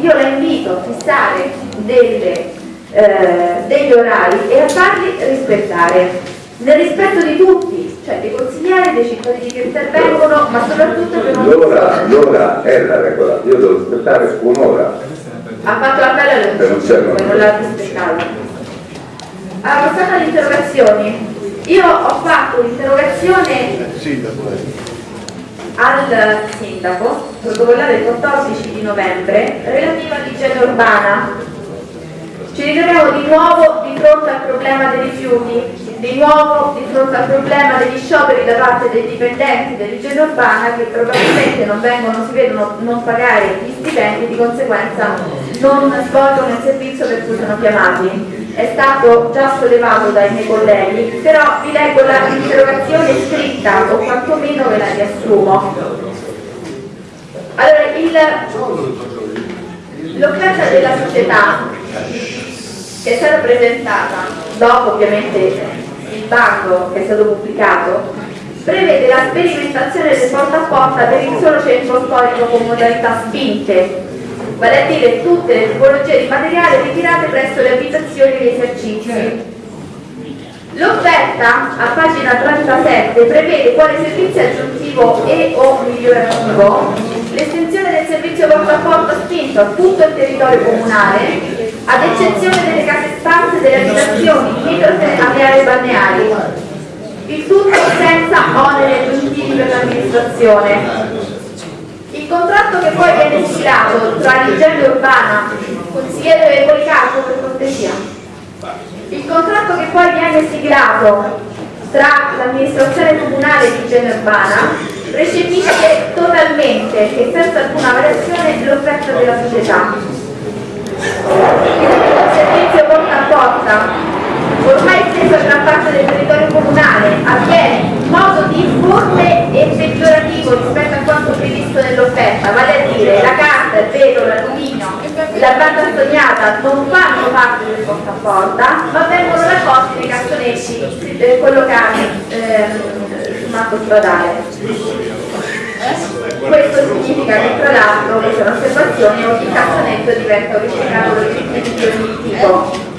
io la invito a fissare delle, eh, degli orari e a farli rispettare, nel rispetto di tutti, cioè dei consiglieri, dei cittadini che intervengono, ma soprattutto per non L'ora, l'ora è la regola, io devo aspettare un'ora. ha fatto Per non servono. 11, non l'ha rispettato. Allora, passando alle interrogazioni, io ho fatto un'interrogazione al sindaco, protocollata il 14 di novembre, relativa all'igiene urbana. Ci ritroviamo di nuovo di fronte al problema dei rifiuti, di nuovo di fronte al problema degli scioperi da parte dei dipendenti dell'igiene urbana che probabilmente non vengono, si vedono non pagare gli stipendi, di conseguenza non svolgono il servizio per cui sono chiamati. È stato già sollevato dai miei colleghi, però vi leggo la interrogazione scritta o quantomeno ve la riassumo. Allora, l'offerta della società che è stata presentata dopo ovviamente il bando che è stato pubblicato prevede la sperimentazione del porta a porta per il solo centro storico con modalità spinte vale a dire tutte le tipologie di materiale ritirate presso le abitazioni e gli esercizi L'offerta a pagina 37 prevede quale servizio aggiuntivo e o migliorativo l'estensione del servizio porta a porta spinto a tutto il territorio comunale ad eccezione delle case stanze delle abitazioni limitrofe alle aree balneari. Il tutto senza oneri aggiuntivi per l'amministrazione. Contratto che poi viene siglato tra l'igiene urbana, consigliere Policarpo per cortesia, il contratto che poi viene siglato tra l'amministrazione comunale di igiene urbana recepisce totalmente e senza alcuna variazione l'offerta della società. Il servizio porta a porta, ormai esteso a gran parte del territorio comunale, avviene in modo difforme e peggiorativo rispetto a quanto previsto nell'offerta, vale a dire la carta, il vetro, l'alluminio, la banda sognata non fanno parte del porta a porta, ma vengono raccolti nei cassonetti eh, collocati ehm, sul matto stradale. Questo significa che tra l'altro, questa è un'osservazione, ogni cassonetto diventa un riciclato di ogni tipo.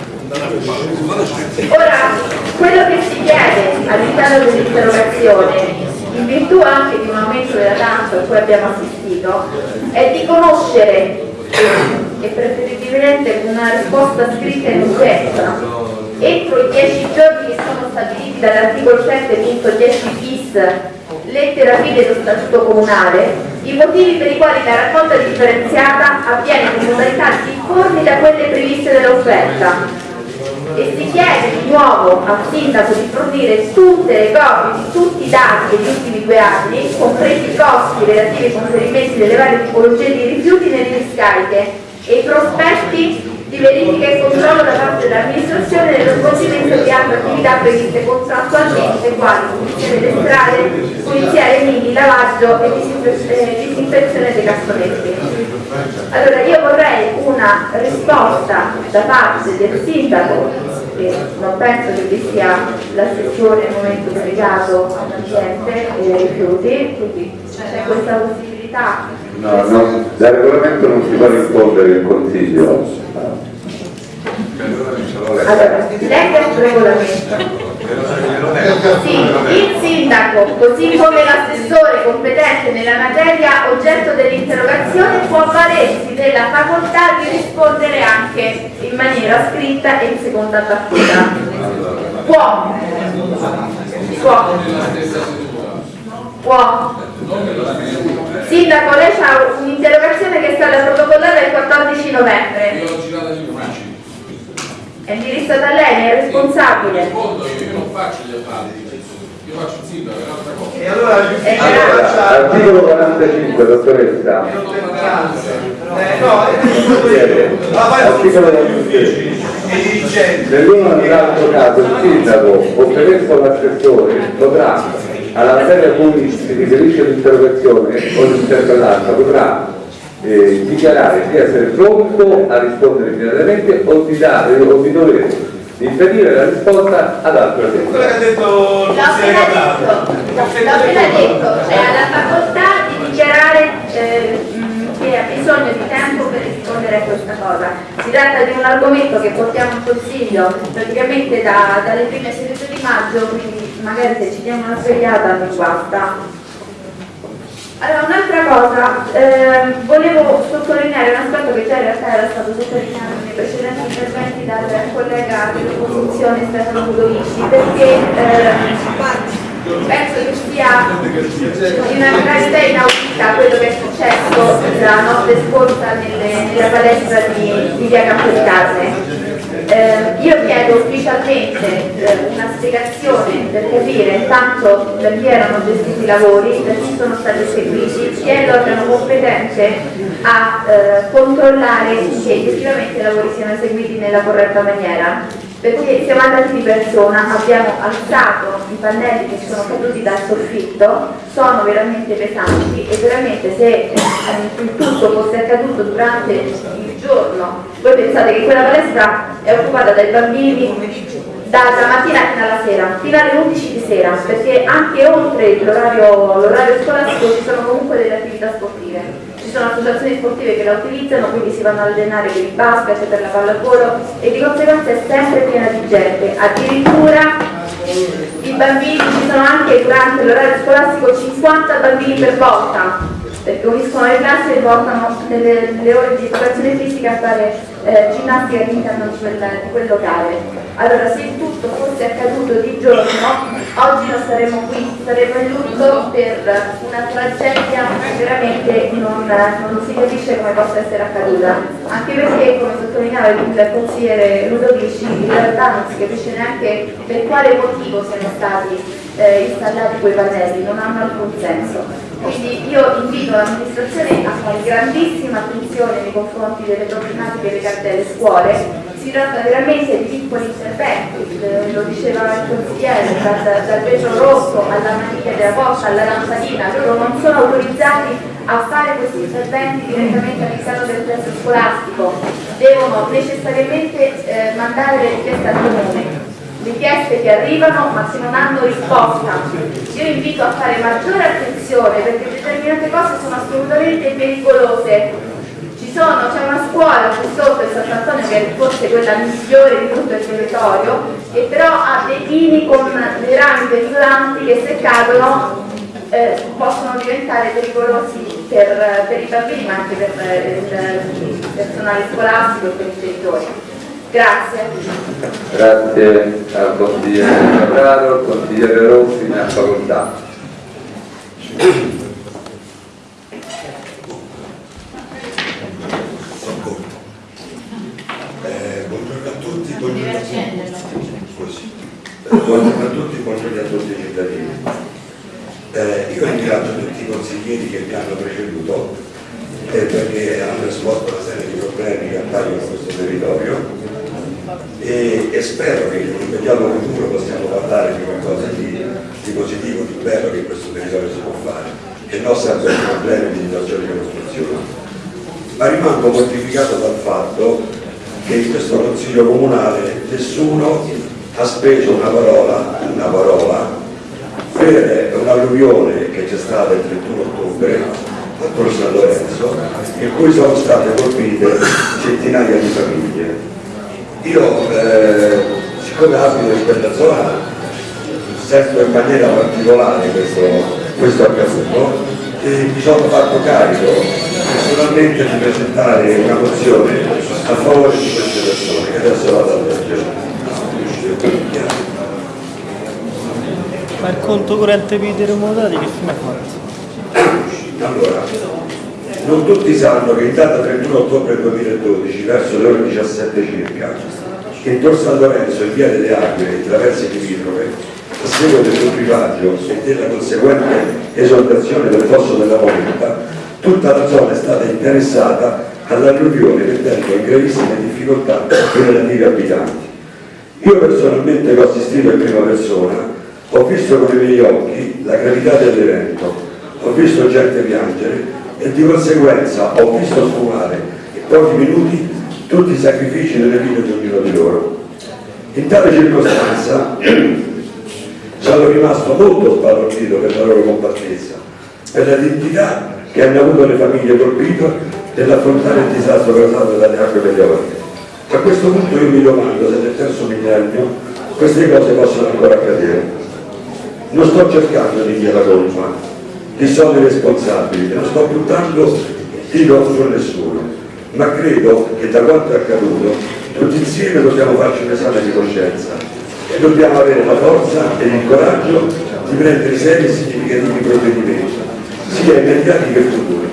Ora, quello che si chiede all'interno dell'interrogazione, in virtù anche di un aumento della tassa a cui abbiamo assistito, è di conoscere e preferibilmente con una risposta scritta in urgenza entro i 10 giorni che sono stabiliti dall'articolo 7.10 bis lettera fine dello statuto comunale i motivi per i quali la raccolta differenziata avviene con modalità difformi da quelle previste dall'offerta e si chiede di nuovo al sindaco di fornire tutte le copie di tutti i dati degli ultimi due anni, compresi i costi relativi ai conferimenti delle varie tipologie di rifiuti nelle discariche e i prospetti di verifica e controllo da parte dell'amministrazione nello svolgimento di altre attività previste contrattualmente quali pulizia delle strade, pulizia dei nidi, lavaggio e eh, disinfezione dei cassonetti. Allora io vorrei una risposta da parte del sindaco, che non penso che vi sia l'assessore al momento delegato all'ambiente e ai rifiuti, quindi c'è questa possibilità. No, no, dal regolamento non si può rispondere il consiglio. Allora, legga il regolamento. Sì, il sindaco, così come l'assessore competente nella materia oggetto dell'interrogazione, può avvalersi della facoltà di rispondere anche in maniera scritta e in seconda battuta. Può. Può. Può. Sindaco, lei ha un'interrogazione che è stata protocollata il 14 novembre. Io l'ho girata agli uffici. È indirizzata a lei, ne è responsabile. Rispondo io, io non faccio gli appalti, io faccio il sindaco, è un'altra cosa. E allora Allora, articolo 45, dottoressa. Eh, no, Chiede, Articolo 45. Nell'uno o nell'altro caso il sindaco o premesso l'assessore potrà, alla materia a cui si riferisce l'interrogazione o l'interpellanza, potrà eh, dichiarare di essere pronto a rispondere immediatamente o di dare o di dover impedire la risposta ad altra quello che ha detto il L'ho consigliere appena detto, l'ho appena detto, cioè ha la facoltà di dichiarare eh, che ha bisogno di tempo per rispondere a questa cosa. Si tratta di un argomento che portiamo in consiglio praticamente da- dalle prime sedute maggio, quindi magari se ci diamo una svegliata non basta. Allora, un'altra cosa, ehm, volevo sottolineare un aspetto che già in realtà era stato sottolineato nei precedenti interventi dal collega dell'opposizione Stefano Ludovici, perché ehm, penso che sia una gravità inaudita quello che è successo la notte scorsa nella palestra di, di Via Campo di Carne. Eh, io chiedo ufficialmente eh, una spiegazione per capire intanto da chi erano gestiti i lavori, da chi sono stati eseguiti, chi è l'organo competente a eh, controllare che effettivamente i lavori siano eseguiti nella corretta maniera. Perché siamo andati di persona, abbiamo alzato i pannelli che sono caduti dal soffitto, sono veramente pesanti e veramente se eh, il tutto fosse accaduto durante il giorno, voi pensate che quella palestra è occupata dai bambini da, da mattina fino alla sera, fino alle 11 di sera, perché anche oltre l'orario scolastico ci sono comunque delle attività sportive. Sono associazioni sportive che la utilizzano, quindi si vanno a allenare per il basket, per la pallavolo e di conseguenza è sempre piena di gente. Addirittura i bambini, ci sono anche durante l'orario scolastico 50 bambini per volta, uniscono le classi e portano nelle, nelle ore di educazione fisica a fare eh, ginnastica all'interno di di quel locale. Allora se tutto fosse accaduto di giorno, oggi non saremmo qui, saremmo in lutto per una tragedia che veramente non, non si capisce come possa essere accaduta. Anche perché, come sottolineava il consigliere Ludovici, in realtà non si capisce neanche per quale motivo siano stati eh, installati quei pannelli, non hanno alcun senso. Quindi io invito l'amministrazione a fare grandissima attenzione nei confronti delle problematiche legate alle scuole. Si tratta veramente di piccoli interventi, eh, lo diceva il consigliere, dal, dal rosso alla maniglia della porta, alla lampadina, loro non sono autorizzati a fare questi interventi direttamente all'interno del plesso scolastico, devono necessariamente eh, mandare le richieste al comune richieste che arrivano ma che non hanno risposta. Io invito a fare maggiore attenzione perché determinate cose sono assolutamente pericolose. Sono, c'è una scuola qui sotto il Sant'Antonio che è forse quella migliore di tutto il territorio, che però ha dei pini con dei rami penzolanti che se cadono eh, possono diventare pericolosi per, per i bambini ma anche per eh, il personale scolastico e per i genitori. Grazie. Grazie al consigliere Capraro, al consigliere Rossi, ne ha facoltà. Eh, buongiorno a tutti. a tutti. Così. Buongiorno a tutti, buongiorno a tutti i cittadini. Eh, io ringrazio tutti i consiglieri che mi hanno preceduto eh, perché hanno esposto una serie di problemi che appaiono a questo territorio e, e spero che in un immediato futuro possiamo parlare di qualcosa di, di positivo, di bello che questo territorio si può fare e non sempre di problemi di situazioni di costruzione. Ma rimango mortificato dal fatto che in questo consiglio comunale nessuno ha speso una parola, una parola per un'alluvione che c'è stata il 31 ottobre a Tor San Lorenzo in cui sono state colpite centinaia di famiglie. Io, eh, siccome abito in quella zona, sento in maniera particolare questo, questo accaduto e mi sono fatto carico personalmente di presentare una mozione a favore di queste persone che adesso vado a leggere. Ma il conto corrente per i terremotati che fine ha fatto? Allora, non tutti sanno che in data 31 ottobre 2012, verso le ore 17 circa, in Tor San Lorenzo, in via delle Aquile, in traverse limitrofe, a seguito del privaggio e della conseguente esondazione del fosso della Moneta, tutta la zona è stata interessata all'alluvione mettendo in gravissime difficoltà i relativi abitanti. Io personalmente che ho assistito in prima persona, ho visto con i miei occhi la gravità dell'evento, ho visto gente piangere e di conseguenza ho visto sfumare in pochi minuti tutti i sacrifici nelle vite di ognuno di loro. In tale circostanza sono rimasto molto sbalordito per la loro compattezza, per la dignità che hanno avuto le famiglie colpite nell'affrontare il disastro causato dalle acque meteoriche. A questo punto io mi domando se nel terzo millennio queste cose possono ancora accadere. Non sto cercando di dire la colpa, chi sono i responsabili, non sto buttando tiro su nessuno, ma credo che da quanto è accaduto tutti insieme dobbiamo farci un esame di coscienza e dobbiamo avere la forza e il coraggio di prendere seri e significativi provvedimenti, sia immediati che futuri.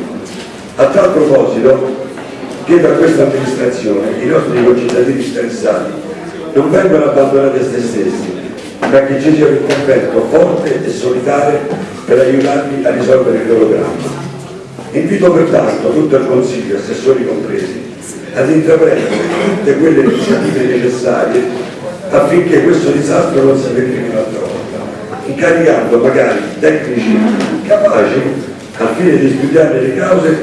A tal proposito chiedo a questa amministrazione che i nostri concittadini stressati non vengano abbandonati a se stessi, ma che ci sia un intervento forte e solidale per aiutarli a risolvere il loro dramma. Invito pertanto tutto il Consiglio, assessori compresi, ad intraprendere tutte quelle iniziative necessarie affinché questo disastro non si verifichi un'altra volta, incaricando magari tecnici capaci al fine di studiare le cause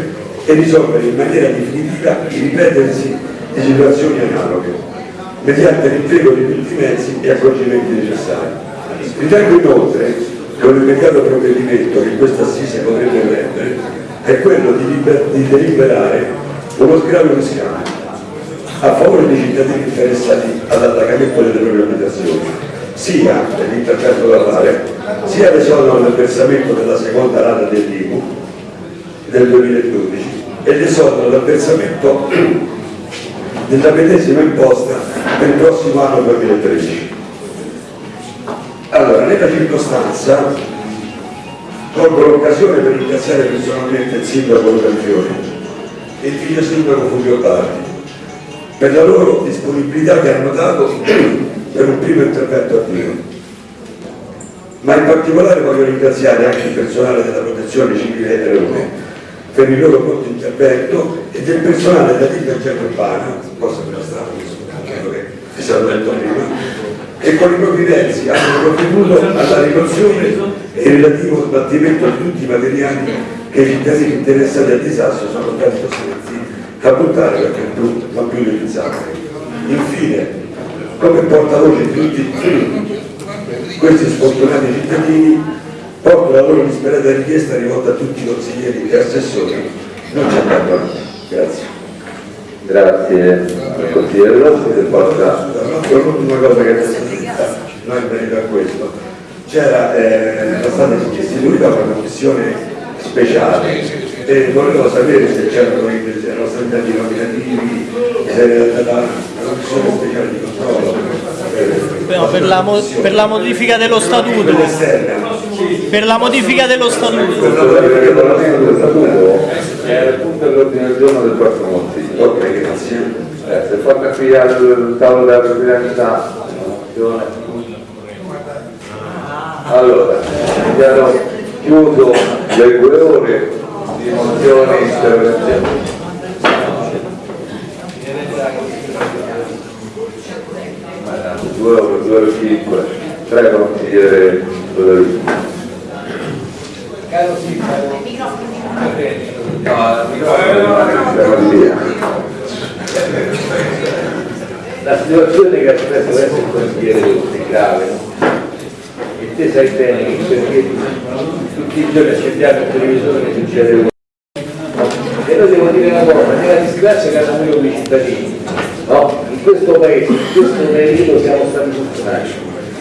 e risolvere in maniera definitiva il ripetersi di situazioni analoghe, mediante l'impiego di tutti i mezzi e accorgimenti necessari. Ritengo inoltre che un immediato provvedimento che questa assise potrebbe prendere è quello di, liber- di deliberare uno sgravio fiscale a favore dei cittadini interessati all'attaccamento delle proprie abitazioni, sia nell'intervento da fare, sia l'esonero del versamento della seconda rata dell'IMU del 2012 e l'esonero del versamento della medesima imposta il prossimo anno 2013. Allora, nella circostanza colgo l'occasione per ringraziare personalmente il sindaco Luca Fiori e il figlio sindaco Fulvio Bardi per la loro disponibilità che hanno dato per un primo intervento attivo. Ma in particolare voglio ringraziare anche il personale della protezione civile e Leone per il loro pronto intervento e del personale della dirigenza urbana, cosa che era stato quello che è stato detto prima, che con i propri mezzi hanno contribuito alla rimozione e il relativo sbattimento di tutti i materiali che i cittadini interessati al disastro sono stati costretti a buttare perché non più utilizzabili. Infine, come portavoce di tutti questi sfortunati cittadini, porto la loro disperata richiesta rivolta a tutti i consiglieri e assessori, non c'è tanto. Grazie. Grazie al consigliere Rossi che porta cosa che noi in merito a questo, c'era, eh, stata istituita una commissione speciale e volevo sapere se c'erano erano stati nominativi, se era stata una commissione speciale di controllo. No, per, la mo- per la modifica dello statuto. Per la modifica dello statuto. è il punto dell'ordine del giorno del prossimo consiglio. Ok, grazie. Eh, se porta qui al tavolo della presidenza. Allora, abbiamo chiuso le due ore di mozioni e interrogazioni. Due ore, due ore cinque. Prego, consigliere Lodovico. Caro sindaco, la situazione che ha espresso adesso il consigliere è grave? E te sai bene che perché tutti i giorni accendiamo il televisore che succede un e noi devo dire una cosa, nella disgrazia che hanno avuto i cittadini no? in questo paese, in questo periodo siamo stati fortunati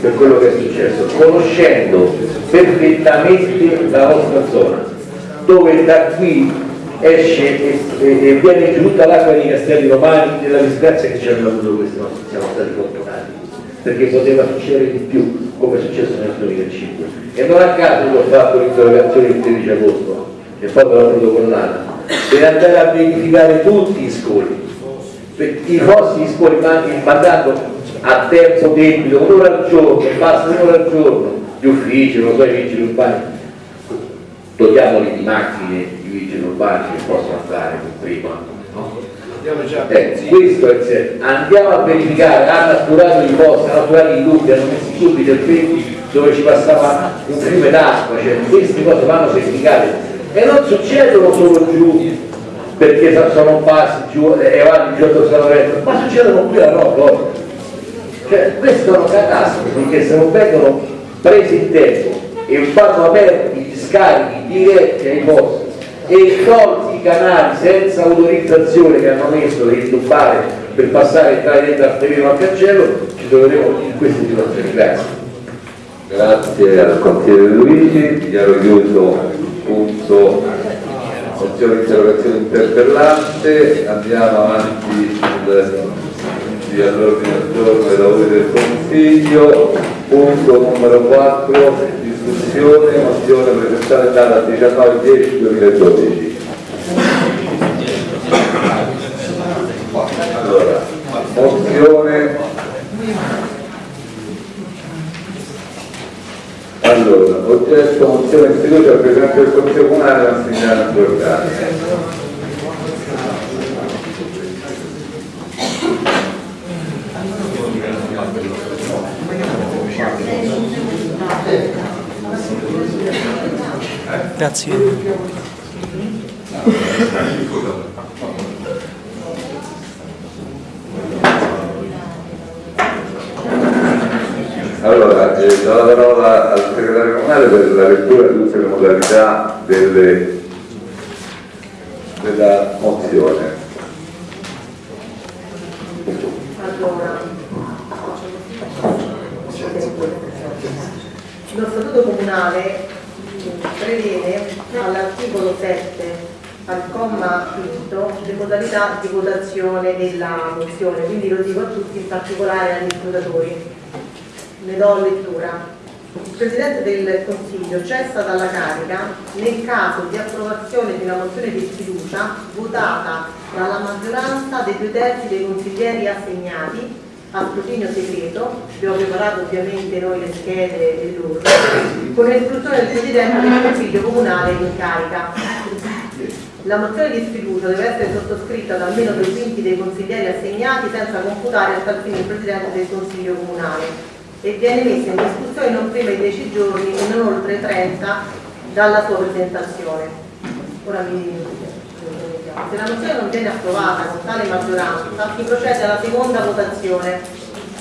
per quello che è successo conoscendo perfettamente la nostra zona dove da qui esce e, e, e viene giù tutta l'acqua dei castelli romani della disgrazia che ci hanno avuto questi nostri, siamo stati fortunati perché poteva succedere di più come è successo nel 2005 e non a caso io ho fatto l'interrogazione il 13 agosto e poi l'ho protocollata per andare a verificare tutti i scoli. I vostri scoli mandando a tempo debito un'ora al giorno basta un'ora al giorno gli uffici, non so, i vigili urbani. Dotiamoli di macchine i vigili urbani che possono andare prima no? Eh, questo è il senso. andiamo a verificare hanno atturato i posti, hanno atturato i lupi hanno messo subito il petti dove ci passava un fiume d'acqua cioè queste cose vanno verificate e non succedono solo giù perché sono passi giù e vanno giù dove sono retto ma succedono qui a Rocco cioè queste sono catastrofi che se non vengono presi in tempo e vanno aperti gli scarichi diretti ai posti e tolti i canali senza autorizzazione che hanno messo per intubbare per passare e entrare dentro al cancello ci troveremo in queste situazioni. Grazie. Grazie al consigliere Luigi, dichiaro chiuso. Il punto. Mozione di interrogazione interpellante, andiamo avanti all'ordine del giorno dei lavori del Consiglio, punto numero 4, discussione, mozione presentata data 19-10-2012. Allora, mozione Allora, oggetto mozione di fiducia al Presidente del Consiglio Comunale Massimiliano Giordani. Grazie. Allora, eh, do la parola al segretario comunale per la lettura di tutte le modalità delle- della mozione. Allora, lo statuto comunale prevede all'articolo 7 comma quinto le modalità di votazione della mozione, quindi lo dico a tutti, in particolare agli scrutatori. Ne do lettura. Il Presidente del Consiglio cessa dalla carica nel caso di approvazione di una mozione di sfiducia votata dalla maggioranza dei due terzi dei consiglieri assegnati a scrutinio segreto, abbiamo preparato ovviamente noi le schede e loro, con l'istruzione del Presidente del Consiglio Comunale in carica. La mozione di sfiducia deve essere sottoscritta da almeno due quinti dei consiglieri assegnati senza computare a tal fine il Presidente del Consiglio Comunale e viene messa in discussione non prima di 10 giorni e non oltre 30 dalla sua presentazione. Ora mi se la mozione non viene approvata con tale maggioranza si procede alla seconda votazione.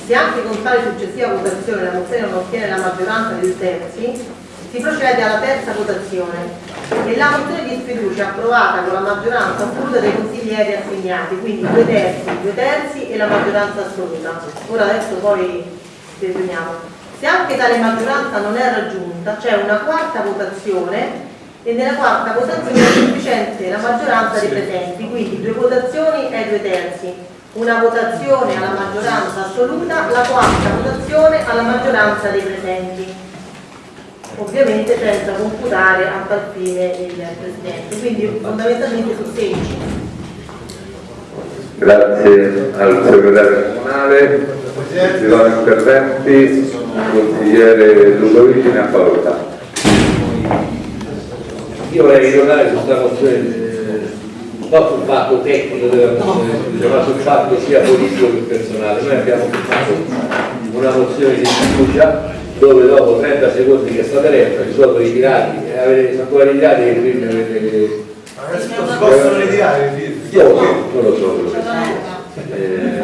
Se anche con tale successiva votazione la mozione non ottiene la maggioranza dei terzi, si procede alla terza votazione e la mozione di sfiducia approvata con la maggioranza assoluta dei consiglieri assegnati, quindi due terzi, due terzi e la maggioranza assoluta. Ora adesso poi definiamo. Se anche tale maggioranza non è raggiunta, c'è una quarta votazione e nella quarta votazione è sufficiente la maggioranza dei presenti, quindi due votazioni e due terzi. Una votazione alla maggioranza assoluta, la quarta votazione alla maggioranza dei presenti ovviamente senza computare a tal fine il Presidente, quindi fondamentalmente su 16. Grazie al segretario comunale, ci sono interventi, il consigliere Ludovici ne ha facoltà. Io vorrei ritornare su questa mozione, eh, non sul fatto tecnico della mozione, ma sul fatto sia politico che personale. Noi abbiamo fatto una mozione di fiducia dove dopo 30 secondi che è stata letta si sono ritirati, e avete, sono ancora ritirati e quindi avete... Si possono ritirare i film? Io non lo so. quello che sia. Eh,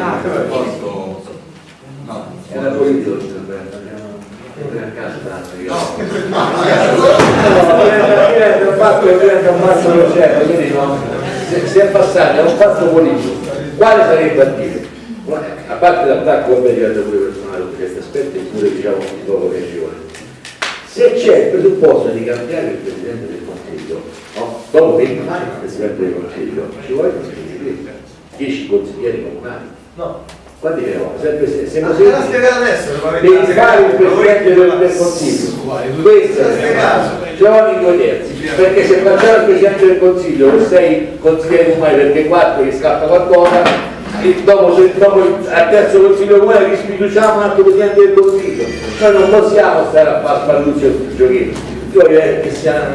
era politico l'intervento. Entra a casa tanto, ho fatto che diventa un mazzo per certo, quindi no, se, se è passato è un fatto politico, quale sarebbe a dire? A parte l'attacco vabbè diventa pure su questi aspetti, eppure diciamo di poco piacevole. Se c'è il presupposto di cambiare il Presidente del Consiglio, no? dopo 20 anni il Presidente del Consiglio, ci vogliono 10 consiglieri comunali. No. Quanti ne ho? Sempre se, se Ah, te l'ha spiegato adesso, devi fare il Presidente del, del Consiglio. Questo Te l'ha spiegato. Giovanni due terzi, perché se facciamo il Presidente del Consiglio e sei consigliere comunale perché quattro gli scappa qualcosa, dopo, dopo il- al terzo consiglio comunale rispiduciamo un altro Presidente del Consiglio. Noi non possiamo stare a fare spalluccio sul giochino. Io vorrei che sia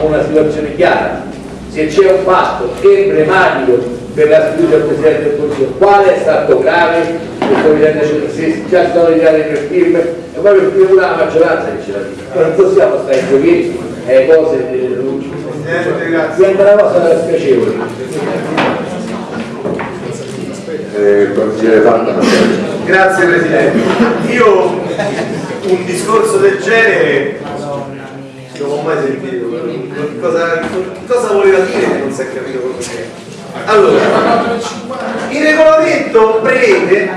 una, situazione chiara. Se c'è un fatto emblematico per la sfiducia al Presidente del Consiglio, quale è stato grave? Questo se già si sono ritirate tre firme, e poi per prima la maggioranza che ce la dice. Non possiamo stare in giochini e cose delle luci. Diventa una cosa spiacevole. Eh, consigliere. Grazie Presidente. Io un discorso del genere non ho mai sentito. Cosa, cosa voleva dire che non si è capito quello che è? Allora, il regolamento prevede,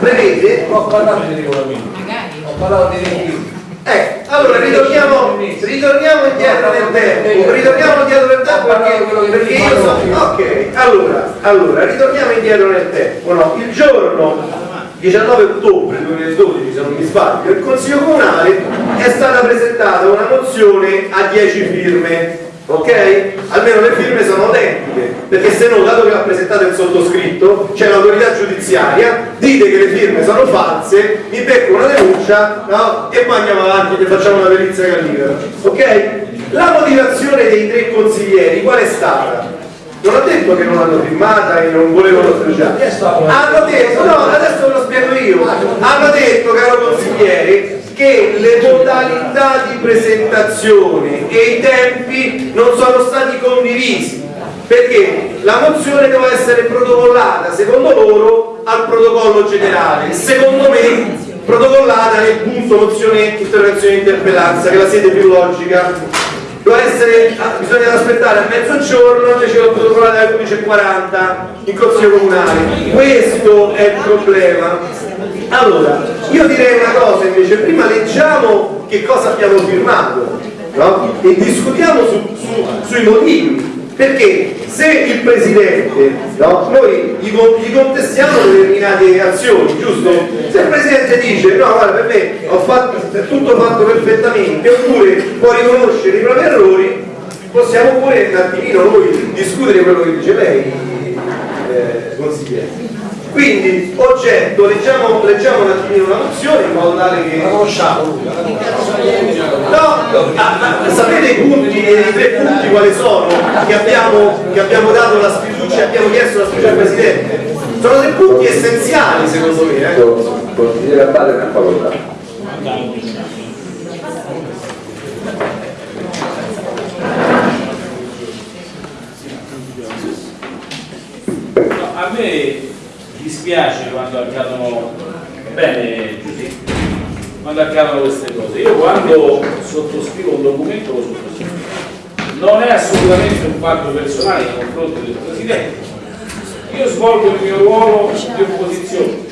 prevede Ho parlato di regolamento, ho parlato di regolamento. Eh, allora ritorniamo, ritorniamo indietro nel tempo, ritorniamo indietro nel tempo perché, perché io so, ok, allora, allora, ritorniamo indietro nel tempo, no? Il giorno 19 ottobre 2012, se non mi sbaglio, il Consiglio Comunale è stata presentata una mozione a 10 firme, ok? Almeno le firme sono autentiche, perché se no, dato che l'ha presentato il sottoscritto, c'è l'autorità giudiziaria, dite che le firme sono false, mi becco una denuncia, no? E poi andiamo avanti e facciamo una perizia gallifera, ok? La motivazione dei tre consiglieri qual è stata? Non ho detto che non l'hanno firmata e non volevano sfruciare. Hanno detto, no, adesso ve lo spiego io. Hanno detto, caro consigliere, che le modalità di presentazione e i tempi non sono stati condivisi. Perché la mozione doveva essere protocollata, secondo loro, al protocollo generale. Secondo me, protocollata nel punto mozione interrogazione interpellanza, che è la sede più logica essere, ah, bisogna aspettare a mezzogiorno invece l'ho protocollata alle 11.40 in consiglio comunale. Questo è il problema. Allora io direi una cosa invece prima leggiamo che cosa abbiamo firmato no? e discutiamo su- su- sui motivi perché se il Presidente, no, noi gli, gli contestiamo determinate azioni, giusto? Se il Presidente dice no, guarda, per me ho fatto, è tutto fatto perfettamente, oppure può riconoscere i propri errori, possiamo pure un attimino noi discutere quello che dice lei, eh, consigliere. Quindi, oggetto, leggiamo, leggiamo un attimino la mozione in modo tale che... La conosciamo No, ah, ah, sapete i punti, i tre punti quali sono che abbiamo, che abbiamo dato la sfiducia, abbiamo chiesto la sfiducia al Presidente? Sono tre punti essenziali secondo me. Eh? Consigliere Abate ne ha facoltà. No, a me dispiace quando accadono, bene quando accadono queste cose. Io quando sottoscrivo un documento lo sottoscrivo. Non è assolutamente un fatto personale nei confronti del Presidente. Io svolgo il mio ruolo di opposizione.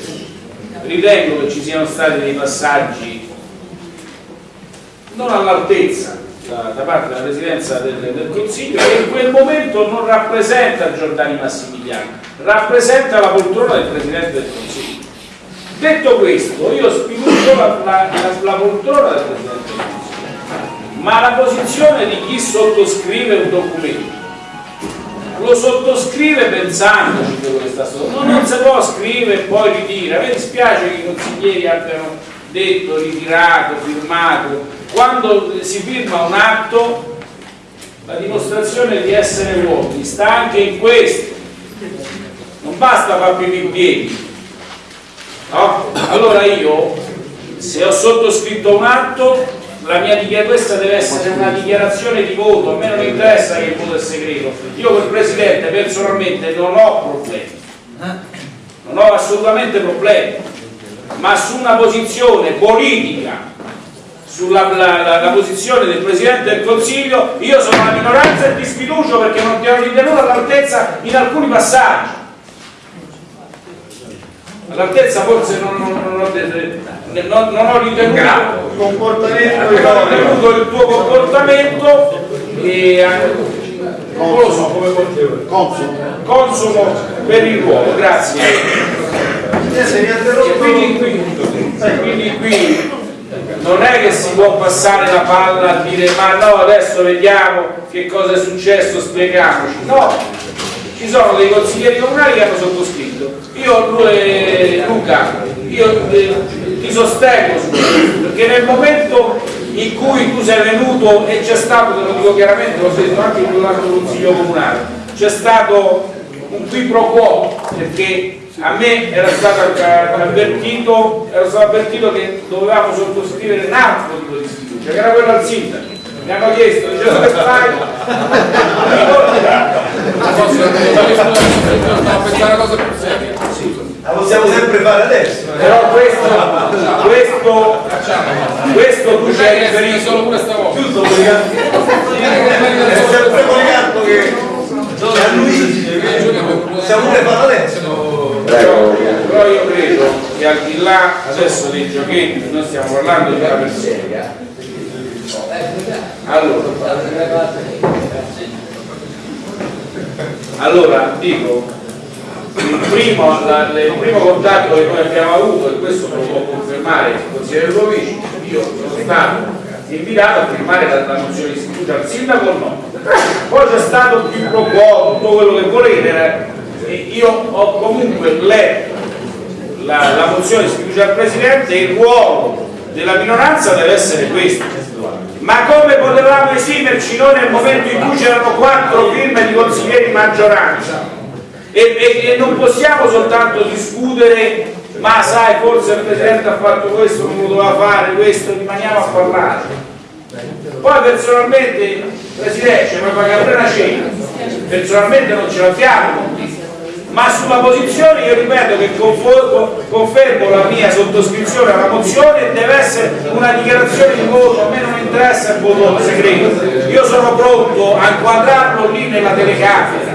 Ritengo che ci siano stati dei passaggi non all'altezza da, da parte della Presidenza del, del Consiglio che in quel momento non rappresenta Giordani Massimiliano, rappresenta la poltrona del Presidente del Consiglio. Detto questo, io sfiducio la, la, la- poltrona del Presidente del Consiglio, ma la posizione di chi sottoscrive un documento lo sottoscrive pensandoci quello che sta sotto, non può scrivere e poi ritira. Mi dispiace che i consiglieri abbiano detto, ritirato, firmato. Quando si firma un atto, la dimostrazione di essere uomini sta anche in questo. Non basta fare più in piedi. No? Allora io, se ho sottoscritto un atto, questa deve essere una dichiarazione di voto, a me non interessa che il voto è segreto. Io col Presidente personalmente non ho problemi, non ho assolutamente problemi, ma su una posizione politica, sulla la, la, la posizione del Presidente del Consiglio, io sono la minoranza e ti sfiducio perché non ti ho ritenuto all'altezza in alcuni passaggi. All'altezza forse non, non, non, ho, non, non ho ritenuto comportamento non ho ritenuto il tuo comportamento e non lo so come consumo, consumo per il ruolo, grazie. E quindi qui, quindi qui non è che si può passare la palla a dire ma no adesso vediamo che cosa è successo, spieghiamoci. No, ci sono dei consiglieri comunali che hanno sottoscritto. Io Luca, io eh, ti sostengo su questo, perché nel momento in cui tu sei venuto e c'è stato, te lo dico chiaramente, l'ho detto anche in un altro consiglio comunale, c'è stato un qui pro quo, perché a me era stato avvertito, era stato avvertito che dovevamo sottoscrivere un altro tipo di sfiducia, che era quello al sindaco. Mi hanno chiesto, dicevo che fai? Stavo pensare a cosa più seria. La possiamo sempre fare adesso. Però questo, questo, questo tu ci hai riferito solo pure stavolta. Giusto, Policarpo? È sempre Policarpo che possiamo pure farlo adesso. Però, però io credo che al di là adesso dei giochetti, noi stiamo parlando di una persona. Allora, allora dico, il primo, la, il primo contatto che noi abbiamo avuto, e questo lo può confermare il consigliere Lovici, io sono stato invitato a firmare la, la mozione di sfiducia al sindaco o no? Poi c'è stato più pro quo, tutto quello che volete, io ho comunque letto la, la mozione di sfiducia al Presidente e il ruolo della minoranza deve essere questo. Ma come potevamo esimerci noi nel momento in cui c'erano quattro firme di consiglieri maggioranza? E, e, e non possiamo soltanto discutere, ma sai, forse il Presidente ha fatto questo, non lo doveva fare, questo, rimaniamo a parlare. Poi personalmente, Presidente, mi pagare pure una cena, personalmente non ce l'abbiamo ma sulla posizione io ripeto che confermo la mia sottoscrizione alla mozione e deve essere una dichiarazione di voto, a me non interessa il voto segreto, io sono pronto a inquadrarlo lì nella telecamera.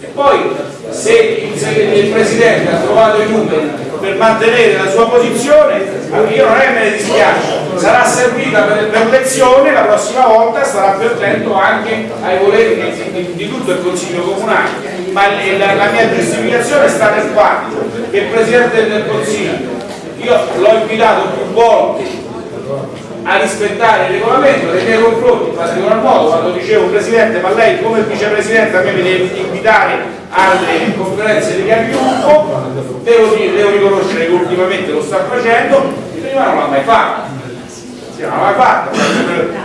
E poi se il, il Presidente ha trovato i numeri per mantenere la sua posizione, io non è che me ne dispiace, sarà servita per, per lezione, la prossima volta starà più attento anche ai voleri di, di, di tutto il Consiglio Comunale. Ma la, la mia giustificazione sta nel fatto che il Presidente del Consiglio, io l'ho invitato più volte a rispettare il regolamento nei miei confronti in particolar modo quando dicevo Presidente ma lei come Vicepresidente a me mi deve invitare alle conferenze di capigruppo devo, devo riconoscere che ultimamente lo sta facendo prima non l'ha mai fatto l'ha mai fatto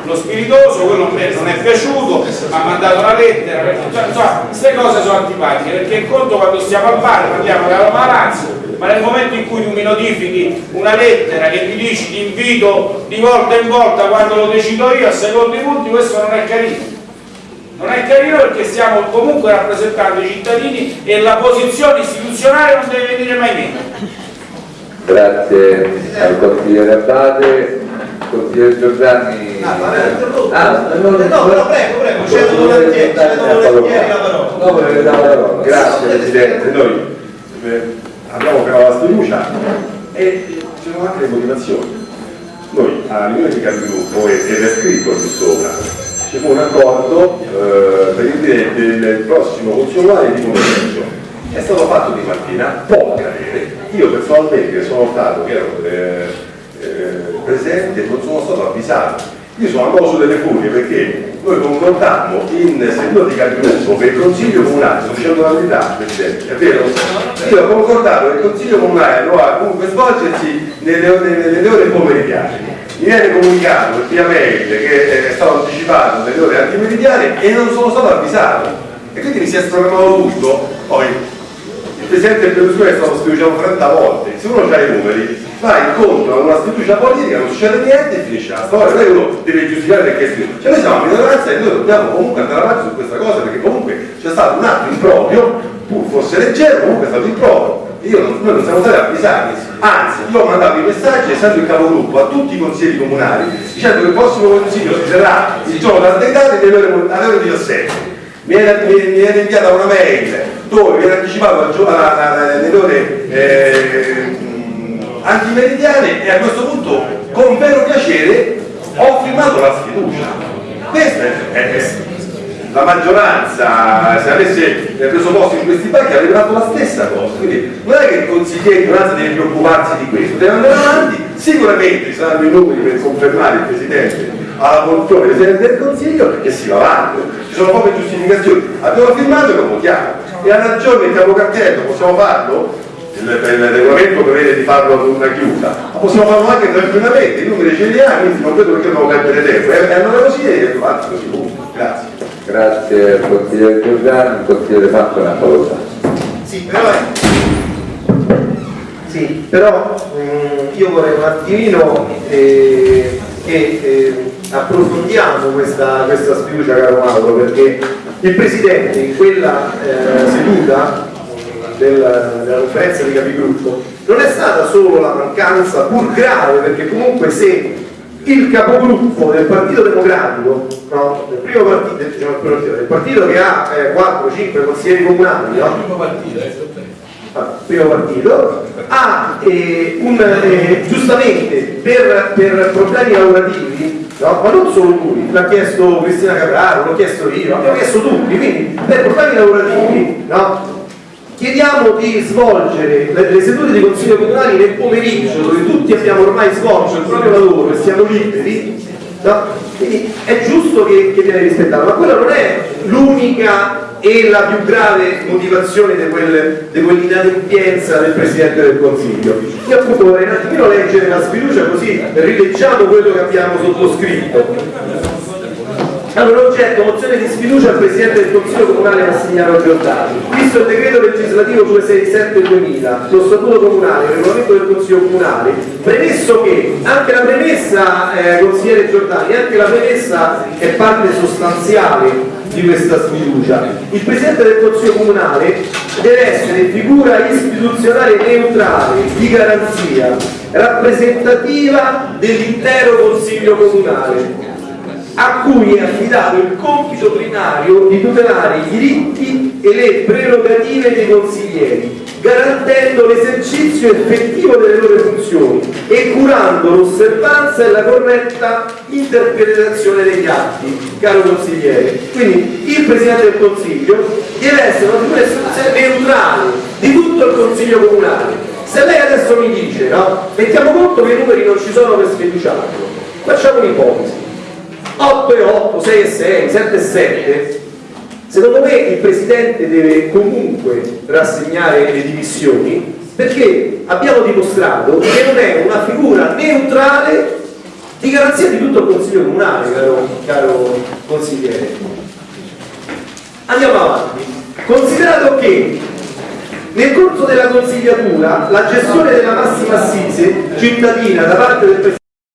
lo spiritoso quello a non è piaciuto ha mandato una lettera insomma queste cose sono antipatiche perché in conto quando stiamo al bar parliamo della maranza ma nel momento in cui tu mi notifichi una lettera che mi dici ti invito di volta in volta quando lo decido io a secondo i punti questo non è carino. Non è carino perché stiamo comunque rappresentando i cittadini e la posizione istituzionale non deve venire mai meno. Grazie al consigliere Abate consigliere Giordani ah, ah, no, no, prego, prego, c'è volentieri, volentieri la parola no, vorrei dare la parola grazie Presidente noi eh, abbiamo creato la sfiducia e ci sono anche le motivazioni. Noi a riunione di capigruppo, ed è scritto qui sopra, ci fu un accordo eh, per il, del prossimo consolare di commercio. È stato fatto di mattina, può accadere. Io personalmente sono stato, che ero eh, presente, non sono stato avvisato Io sono andato sulle furie perché noi concordammo in seduta di capigruppo che il Consiglio Comunale, sto dicendo la verità Presidente, è vero? Io ho concordato che il Consiglio Comunale dovrà comunque svolgersi nelle, ore- nelle ore pomeridiane. Mi viene comunicato via mail che è stato anticipato nelle ore antimeridiane e non sono stato avvisato. E quindi mi si è sprogrammato tutto. Poi Presidente Berlusconi è stato sfiduciato 30 volte. Se uno ha i numeri, va incontro a una sfiducia politica, non succede niente e finisce la storia. Non è uno deve giustificare perché sfiducia. Cioè noi siamo a minoranza e noi dobbiamo comunque andare avanti su questa cosa perché comunque c'è stato un atto improprio, pur fosse leggero, comunque è stato improprio. Io non, noi non siamo stati avvisati, anzi io ho mandato i messaggi essendo il capogruppo a tutti i consiglieri comunali dicendo che il prossimo consiglio si terrà il giorno da date alle ore, alle ore 17 mi era, mi, mi era inviata una mail dove viene anticipato al gio- alla- alla- nelle ore eh, antimeridiane e a questo punto con vero piacere ho firmato la sfiducia. Questa è, è- la maggioranza. Se avesse preso posto in questi banchi avrebbe fatto la stessa cosa. Quindi non è che il consigliere di minoranza deve preoccuparsi di questo deve andare avanti. Sicuramente ci saranno i numeri per confermare il Presidente alla posizione del Presidente del Consiglio e si va avanti ci sono poche giustificazioni abbiamo firmato e lo votiamo e ha ragione il capo cartello possiamo farlo? Il, il regolamento prevede di farlo ad una chiusa ma possiamo farlo anche tranquillamente i numeri ce li ha quindi non vedo perché dobbiamo perdere tempo e andare così e avanti così punto. grazie Grazie al consigliere Giordano, il consigliere Fatto una cosa. Sì, però, sì, però mm, io vorrei un attimino eh, che eh, approfondiamo questa, questa sfiducia, caro Mauro, perché il Presidente in quella eh, seduta del- della conferenza di capigruppo non è stata solo la mancanza, pur grave, perché comunque se il capogruppo del Partito Democratico, no, del primo partito, diciamo, del partito che ha 4-5 consiglieri comunali, no? Primo partito, ha eh, un, eh, giustamente per, per problemi lavorativi, no? ma non solo lui, l'ha chiesto Cristina Capraro, l'ho chiesto io, l'abbiamo chiesto tutti, quindi per problemi lavorativi no? chiediamo di svolgere le, le sedute di consiglio comunali nel pomeriggio dove tutti abbiamo ormai svolto il proprio lavoro e siamo liberi no? quindi è giusto che, che viene rispettato ma quella non è l'unica e la più grave motivazione di, quel, di quell'inadempienza del Presidente del Consiglio io appunto vorrei un attimino leggere la sfiducia così rileggiamo quello che abbiamo sottoscritto allora, oggetto, mozione di sfiducia al Presidente del Consiglio Comunale Massimiliano Giordani. Visto il decreto legislativo 267-2000, lo statuto comunale, il regolamento del Consiglio Comunale, premesso che anche la premessa, eh, consigliere Giordani, anche la premessa è parte sostanziale di questa sfiducia. Il Presidente del Consiglio Comunale deve essere figura istituzionale neutrale, di garanzia, rappresentativa dell'intero Consiglio Comunale a cui è affidato il compito primario di tutelare i diritti e le prerogative dei consiglieri, garantendo l'esercizio effettivo delle loro funzioni e curando l'osservanza e la corretta interpretazione degli atti, caro consigliere. Quindi il Presidente del Consiglio deve essere una figura neutrale di tutto il Consiglio Comunale. Se lei adesso mi dice, no? Mettiamo conto che i numeri non ci sono per sfiduciarlo, facciamo un'ipotesi. 8 e 8, 6 e 6, 7 e 7, secondo me il Presidente deve comunque rassegnare le dimissioni perché abbiamo dimostrato che non è una figura neutrale di garanzia di tutto il Consiglio Comunale, caro, caro consigliere. Andiamo avanti. Considerato che nel corso della consigliatura la gestione della massima assise cittadina da parte del Presidente